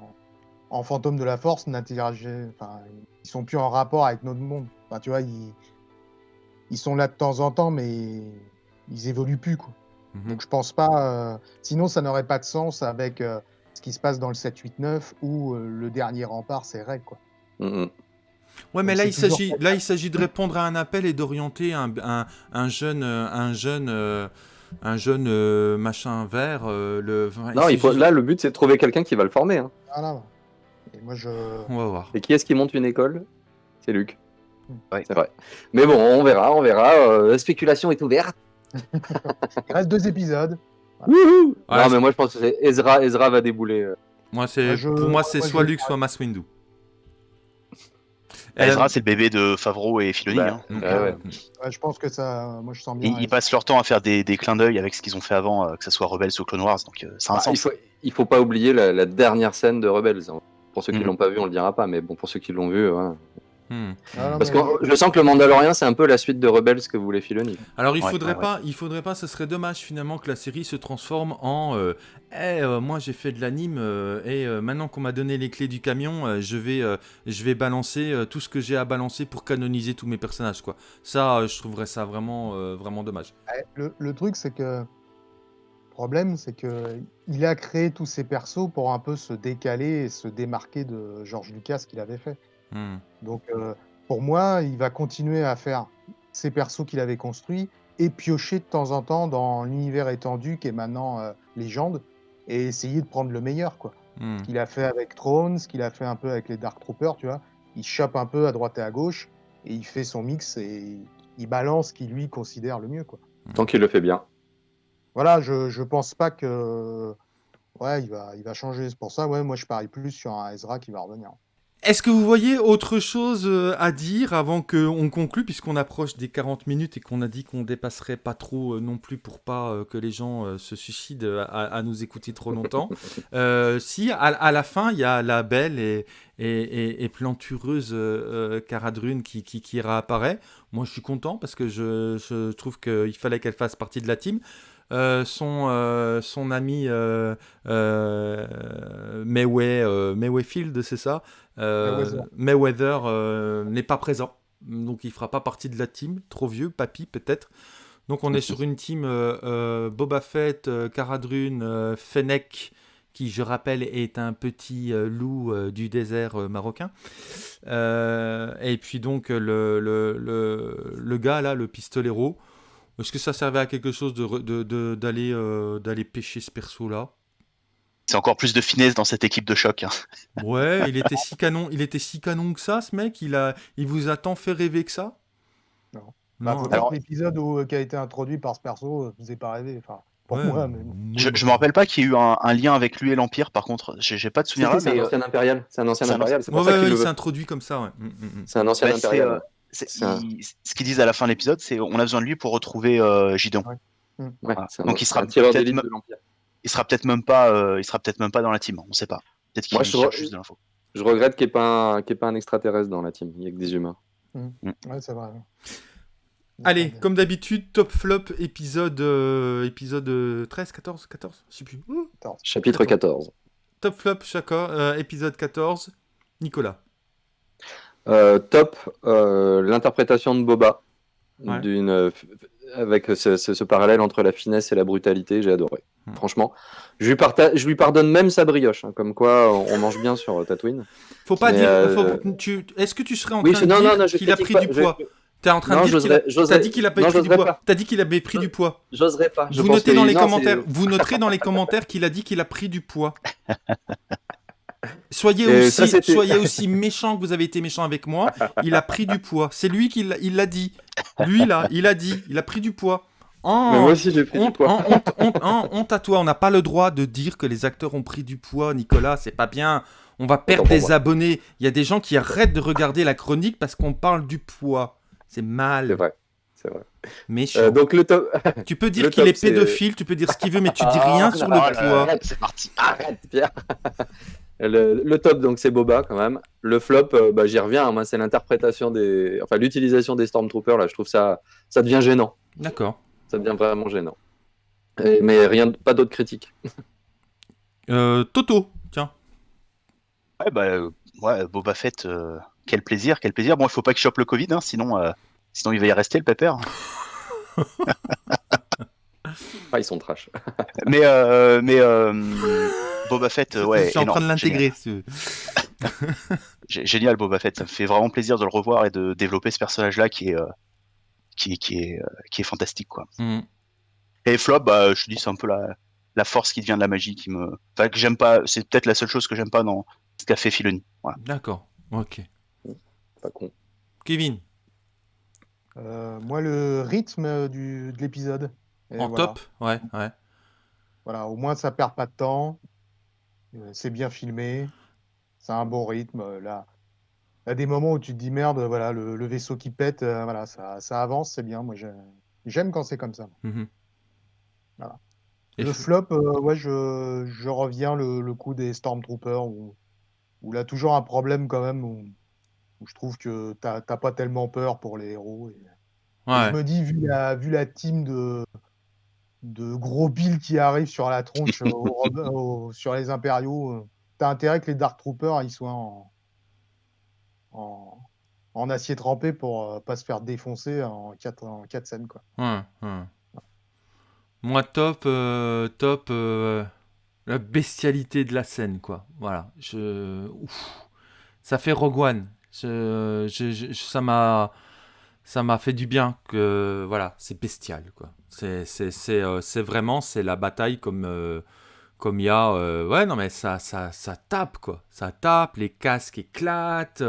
en fantômes de la force, n'interagissent, enfin, ils sont plus en rapport avec notre monde. Enfin, tu vois, ils... ils sont là de temps en temps, mais ils évoluent plus, quoi. Mhm. Donc je pense pas. euh, Sinon, ça n'aurait pas de sens avec euh, ce qui se passe dans le 7-8-9 où euh, le dernier rempart, c'est Rey, quoi. Mm. Ouais, mais Donc là il, s'agit, là, il s'agit de répondre à un appel et d'orienter un, un, un jeune, un jeune, euh, un jeune euh, machin vert. euh, le... enfin, Non, il faut, s'agit- là, le but, c'est de trouver quelqu'un qui va le former. hein. Voilà. Et moi, je. On va voir. Et qui est-ce qui monte une école? C'est Luc. C'est vrai. Mais bon, on verra, on verra. Euh, la spéculation est ouverte. Il reste deux épisodes. Wouhou Ouais, non, mais moi, je pense que c'est Ezra. Ezra va débouler. euh. Moi, c'est, je- pour moi, c'est soit je- Luke, soit Mass Windu. Ezra, Euh, c'est le bébé de Favreau et Filoni. Bah, hein. Ouais, ouais. Ouais, je pense que ça. Moi, je sens bien. Ils, ils passent leur temps à faire des, des clins d'œil avec ce qu'ils ont fait avant, euh, que ce soit Rebels ou Clone Wars, donc ça a un Ah, il, sens. faut, il faut pas oublier la, la dernière scène de Rebels. hein. Pour ceux qui Mhm. l'ont pas vu, on le dira pas, mais bon, pour ceux qui l'ont vu, ouais. Hmm. Ah, non, Parce mais- que je sens que le Mandalorian, c'est un peu la suite de Rebels que voulait Filoni. Alors il Ouais, faudrait ouais, pas, il faudrait pas, ce serait dommage finalement que la série se transforme en, euh, Eh, euh, moi j'ai fait de l'anime euh, et euh, maintenant qu'on m'a donné les clés du camion, euh, je vais, euh, je vais balancer euh, tout ce que j'ai à balancer pour canoniser tous mes personnages quoi. Ça, euh, je trouverais ça vraiment, euh, vraiment dommage. Ouais, Le, le truc, c'est que. Le problème, c'est que il a créé tous ces persos pour un peu se décaler et se démarquer de George Lucas qu'il avait fait. Hmm. Donc, euh, pour moi, il va continuer à faire ces persos qu'il avait construits et piocher de temps en temps dans l'univers étendu qui est maintenant euh, légende et essayer de prendre le meilleur, quoi. Hmm. Ce qu'il a fait avec Thrones, ce qu'il a fait un peu avec les Dark Troopers, tu vois. Il chope un peu à droite et à gauche et il fait son mix et il balance ce qu'il lui considère le mieux, quoi. Tant qu'il le fait bien. Voilà, je, je pense pas que. Ouais, il va, il va changer. C'est pour ça, ouais, moi je parie plus sur un Ezra qui va revenir. Est-ce que vous voyez autre chose euh, à dire avant qu'on conclue, puisqu'on approche des 40 minutes et qu'on a dit qu'on dépasserait pas trop euh, non plus pour pas euh, que les gens se suicident à, à nous écouter trop longtemps Euh, Si, à, à la fin, il y a la belle et, et, et- et plantureuse euh, Cara Dune qui, qui, qui réapparaît. Moi, je suis content parce que je, je trouve qu'il fallait qu'elle fasse partie de la team. Euh, son, euh, son ami euh, Mayway, Mayweather, c'est ça? Mayweather. Mayweather euh, n'est pas présent, donc il fera pas partie de la team. Trop vieux, papy peut-être. Donc on est sur une team euh, euh, Boba Fett, euh, Cara Dune, euh, Fennec, qui je rappelle est un petit euh, loup euh, du désert euh, marocain. Euh, et puis donc le, le, le, le gars là, le pistolero. Est-ce que ça servait à quelque chose de re- de- de- d'aller euh, d'aller pêcher ce perso là C'est encore plus de finesse dans cette équipe de choc. hein. Ouais, il était si canon, il était si canon que ça, ce mec. Il a, il vous a tant fait rêver que ça? Non. Bah, Non. alors- l'épisode où- qui a été introduit par ce perso euh, vous est pas rêvé. Enfin, pour Ouais, moi, mais Je, je me rappelle pas qu'il y ait eu un, un lien avec lui et l'Empire, par contre. J'ai pas de souvenir là, c'est un euh, ancien impérial. C'est un ancien impérial. C'est Ouais, pour ça ouais, ouais, il s'est introduit comme ça, ouais. Mm, mm, mm. C'est un ancien bah, impérial. euh, un- il- ce qu'ils disent à la fin de l'épisode, c'est on a besoin de lui pour retrouver euh, Gideon. Ouais, voilà. un- Donc il sera peut-être de l'Empire. Il sera peut-être même pas, euh, il sera peut-être même pas dans la team. On sait pas. Peut-être qu'il Moi, je cherche re- juste de l'info. Je regrette qu'il n'y ait, pas un- qu'il y ait pas un extraterrestre dans la team. Il n'y a que des humains. Ouais, c'est vrai. Allez, comme d'habitude, top flop épisode, euh, épisode euh, 13, 14, 14, je sais plus. Chapitre 14. Top flop, chacun, euh, épisode 14. Nicolas. Euh, top, euh, l'interprétation de Boba, Ouais. d'une, avec ce, ce- ce parallèle entre la finesse et la brutalité, j'ai adoré. Hmm. Franchement, je lui, parta- je lui pardonne même sa brioche, hein, comme quoi on, mange bien sur euh, Tatooine. Faut pas Mais, dire. euh, faut- tu, Est-ce que tu serais en Oui, train je- de non, dire non, qu'il a pris pas, du je- poids? T'es en train Non, de dire qu'il a... dit qu'il pris du j'oserais poids. T'as dit qu'il avait pris du poids. J'oserais pas. Je Vous notez dans les commentaires. Vous noterez dans les commentaires qu'il a dit qu'il a pris du poids. Soyez aussi, ça, soyez aussi méchant que vous avez été méchant avec moi. Il a pris du poids. C'est lui qui l'a- il l'a dit. Lui là, il a dit. Il a pris du poids. Oh, Mais moi aussi, j'ai pris du honte, poids. honte, honte, honte, honte, honte à toi. On n'a pas le droit de dire que les acteurs ont pris du poids, Nicolas. C'est pas bien. On va perdre des moi. abonnés. Il y a des gens qui arrêtent de regarder la chronique parce qu'on parle du poids. C'est C'est mal. vrai. C'est vrai. Méchant. Euh, donc le top. tu peux dire qu'il est pédophile, tu peux dire ce qu'il veut, mais tu dis Ah, rien sur le poids. là, c'est parti. Arrête, Pierre. Le, le top, donc, c'est Boba quand même. Le flop, euh, bah, j'y reviens. hein, moi, c'est l'interprétation des. Enfin, l'utilisation des Stormtroopers. Là, je trouve ça. Ça devient gênant. D'accord. Ça devient vraiment gênant. Et- mais rien, pas d'autres critiques. Euh, Toto, tiens. Ouais, bah, euh, ouais, Boba Fett, euh, quel plaisir, quel plaisir. Bon, il faut pas qu'il chope le Covid, hein, sinon, euh, sinon il va y rester le pépère. Ah, ils sont trash. mais euh, mais euh, Boba Fett, ouais, je suis en train de l'intégrer. Génial, Boba Fett. Ça me fait vraiment plaisir de le revoir et de développer ce personnage-là qui est, euh, qui, est- qui, est, qui est fantastique, quoi. Hmm. Et Flop, bah, je te dis, c'est un peu la, la force qui devient de la magie qui me. Enfin, que j'aime pas. C'est peut-être la seule chose que j'aime pas dans ce qu'a fait Filoni. Voilà. D'accord. Ok. Pas con. Kevin, Euh, moi, le rythme du, de l'épisode. Et en voilà. top Ouais, ouais. Voilà, au moins ça perd pas de temps. Euh, C'est bien filmé. C'est un bon rythme. euh, Là, il y a des moments où tu te dis merde, voilà, le, le vaisseau qui pète, euh, voilà, ça, ça avance, c'est bien. Moi, j'ai- j'aime quand c'est comme ça. Voilà. Et Le flop, euh, ouais, je, je reviens le, le coup des Stormtroopers où, où a toujours un problème quand même, où, où je trouve que t'as pas tellement peur pour les héros. et- et ouais. je me dis, vu la, vu la team de, de gros Bill qui arrive sur la tronche au au- sur les impériaux, euh, t'as intérêt que les Dark Troopers ils soient en, en, en acier trempé pour euh, pas se faire défoncer en quatre, en quatre scènes. Quoi. Ouais, ouais. Moi, top, euh, top, euh, la bestialité de la scène, quoi. Voilà. Je... Ouf. Ça fait Rogue One. Je- je- je- ça m'a ça m'a fait du bien que voilà, c'est bestial quoi. Euh, c'est vraiment c'est la bataille comme euh, comme il y a euh, ouais non mais ça ça ça tape quoi. Ça tape, les casques éclatent.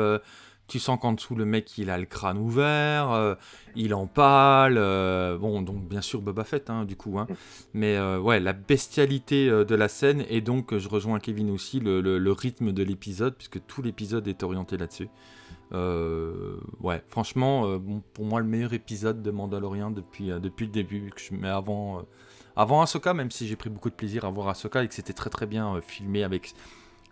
tu sens qu'en dessous le mec il a le crâne ouvert, il en parle. bon donc bien sûr Boba Fett hein, du coup hein. Mais ouais la bestialité de la scène et donc je rejoins Kevin aussi le- le rythme de l'épisode puisque tout l'épisode est orienté là-dessus. Euh, ouais, franchement, euh, pour moi, le meilleur épisode de Mandalorian depuis, euh, depuis le début. Que je, mais avant, avant Ahsoka, même si j'ai pris beaucoup de plaisir à voir Ahsoka et que c'était très très bien filmé avec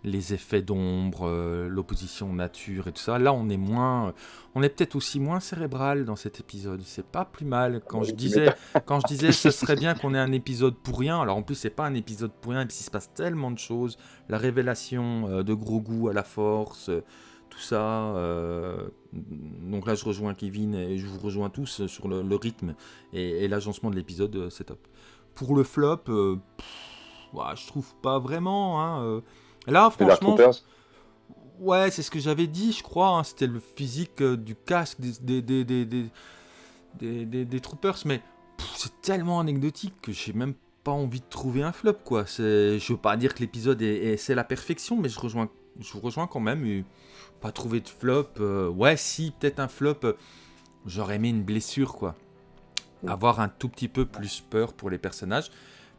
les effets d'ombre, l'opposition nature et tout ça. Là, on est moins, on est peut-être aussi moins cérébral dans cet épisode. C'est pas plus mal. Quand je disais, quand je disais, ce serait bien qu'on ait un épisode pour rien. Alors en plus, c'est pas un épisode pour rien. Et puis il se passe tellement de choses. La révélation de gros goût à la force. Tout ça. euh, donc là, je rejoins Kevin et je vous rejoins tous sur le, le rythme et, et l'agencement de l'épisode, euh, c'est top. Pour le flop, euh, pff, je trouve pas vraiment. hein. Là, franchement, ouais, c'est ce que j'avais dit, je crois. hein, C'était le physique euh, du casque des, des, des, des, des, des- des- des troopers, mais c'est tellement anecdotique que j'ai même pas envie de trouver un flop, quoi. C'est- Je veux pas dire que l'épisode est, est- c'est la perfection, mais je rejoins, je vous rejoins quand même. et pas trouver de flop. euh, ouais, si, peut-être un flop. euh, J'aurais aimé une blessure, quoi. Avoir un tout petit peu plus peur pour les personnages.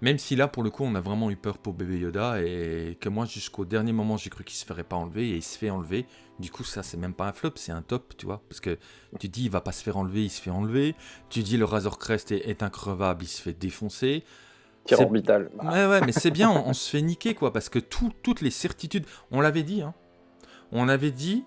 Même si là, pour le coup, on a vraiment eu peur pour bébé Yoda et que moi, jusqu'au dernier moment, j'ai cru qu'il se ferait pas enlever et il se fait enlever. Du coup, ça, c'est même pas un flop, c'est un top, tu vois. Parce que tu dis, il va pas se faire enlever, il se fait enlever. Tu dis, le Razor Crest est, est increvable, il se fait défoncer. Tir orbital. Ouais, ouais, mais c'est bien, on, on se fait niquer, quoi, parce que tout- toutes les certitudes, on l'avait dit, hein. On avait dit,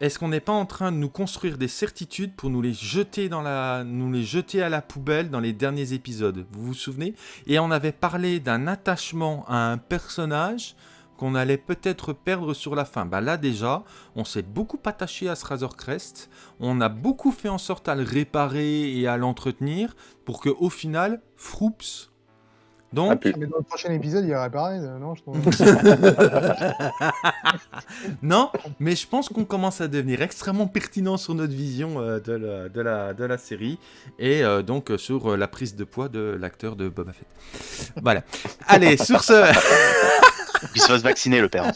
est-ce qu'on n'est pas en train de nous construire des certitudes pour nous les jeter dans la, nous les jeter à la poubelle dans les derniers épisodes? Vous vous souvenez? Et on avait parlé d'un attachement à un personnage qu'on allait peut-être perdre sur la fin. Bah là déjà, on s'est beaucoup attaché à ce Razor Crest, on a beaucoup fait en sorte à le réparer et à l'entretenir pour que au final, Froops. Donc, Ah, puis- Mais dans le prochain épisode, il y aurait pareil, euh, non je non, mais je pense qu'on commence à devenir extrêmement pertinent sur notre vision euh, de, la, de, la, de la série et euh, donc sur euh, la prise de poids de l'acteur de Boba Fett. Voilà. Allez, sur ce, Il se fasse vacciner, le père.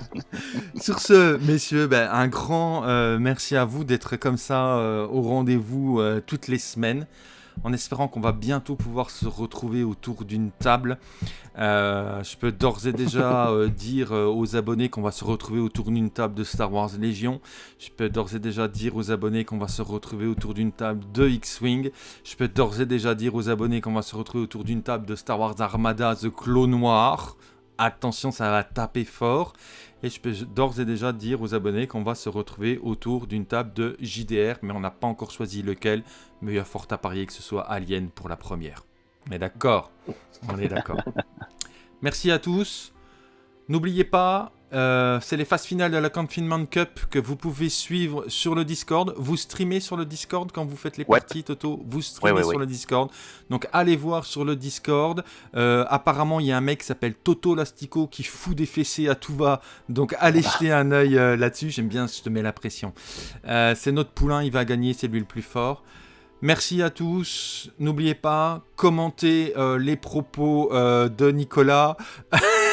sur ce, messieurs, ben, un grand euh, merci à vous d'être comme ça euh, au rendez-vous euh, toutes les semaines. En espérant qu'on va bientôt pouvoir se retrouver autour d'une table. Euh, je peux d'ores et déjà euh, dire euh, aux abonnés qu'on va se retrouver autour d'une table de Star Wars Légion. Je peux d'ores et déjà dire aux abonnés qu'on va se retrouver autour d'une table de X-Wing. Je peux d'ores et déjà dire aux abonnés qu'on va se retrouver autour d'une table de Star Wars Armada The Clone Noir. Attention, ça va taper fort. Et je peux d'ores et déjà dire aux abonnés qu'on va se retrouver autour d'une table de JDR, mais on n'a pas encore choisi lequel. Mais il y a fort à parier que ce soit Alien pour la première. On est d'accord On est d'accord. Merci à tous. N'oubliez pas, euh, c'est les phases finales de la Confinement Cup que vous pouvez suivre sur le Discord. Vous streamez sur le Discord quand vous faites les Ouais. parties, Toto. Vous streamez Ouais, ouais, sur le Discord. Donc allez voir sur le Discord. Euh, apparemment, il y a un mec qui s'appelle Toto Lastico qui fout des fessées à tout va. Donc allez jeter un œil euh, là-dessus. J'aime bien, je te mets la pression. C'est notre poulain, il va gagner, c'est lui le plus fort. Merci à tous. N'oubliez pas, commentez les propos de Nicolas.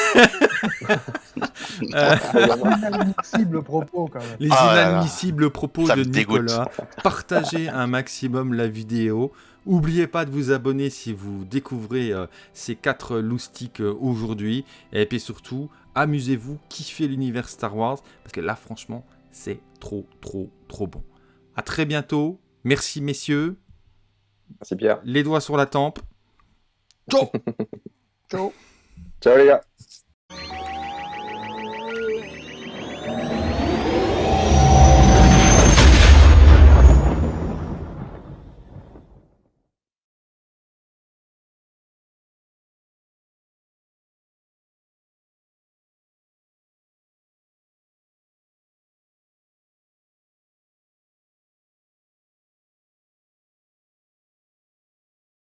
Euh, Inadmissible propos quand même. les Ah là là. inadmissibles propos Ça de dégoûte. Nicolas. Partagez un maximum la vidéo. N'oubliez pas de vous abonner si vous découvrez euh, ces quatre loustiques euh, aujourd'hui. Et puis surtout, amusez-vous, kiffez l'univers Star Wars. Parce que là, franchement, c'est trop, trop, trop bon. À très bientôt. Merci, messieurs. Merci Pierre. Les doigts sur la tempe. Ciao Ciao. Ciao les gars.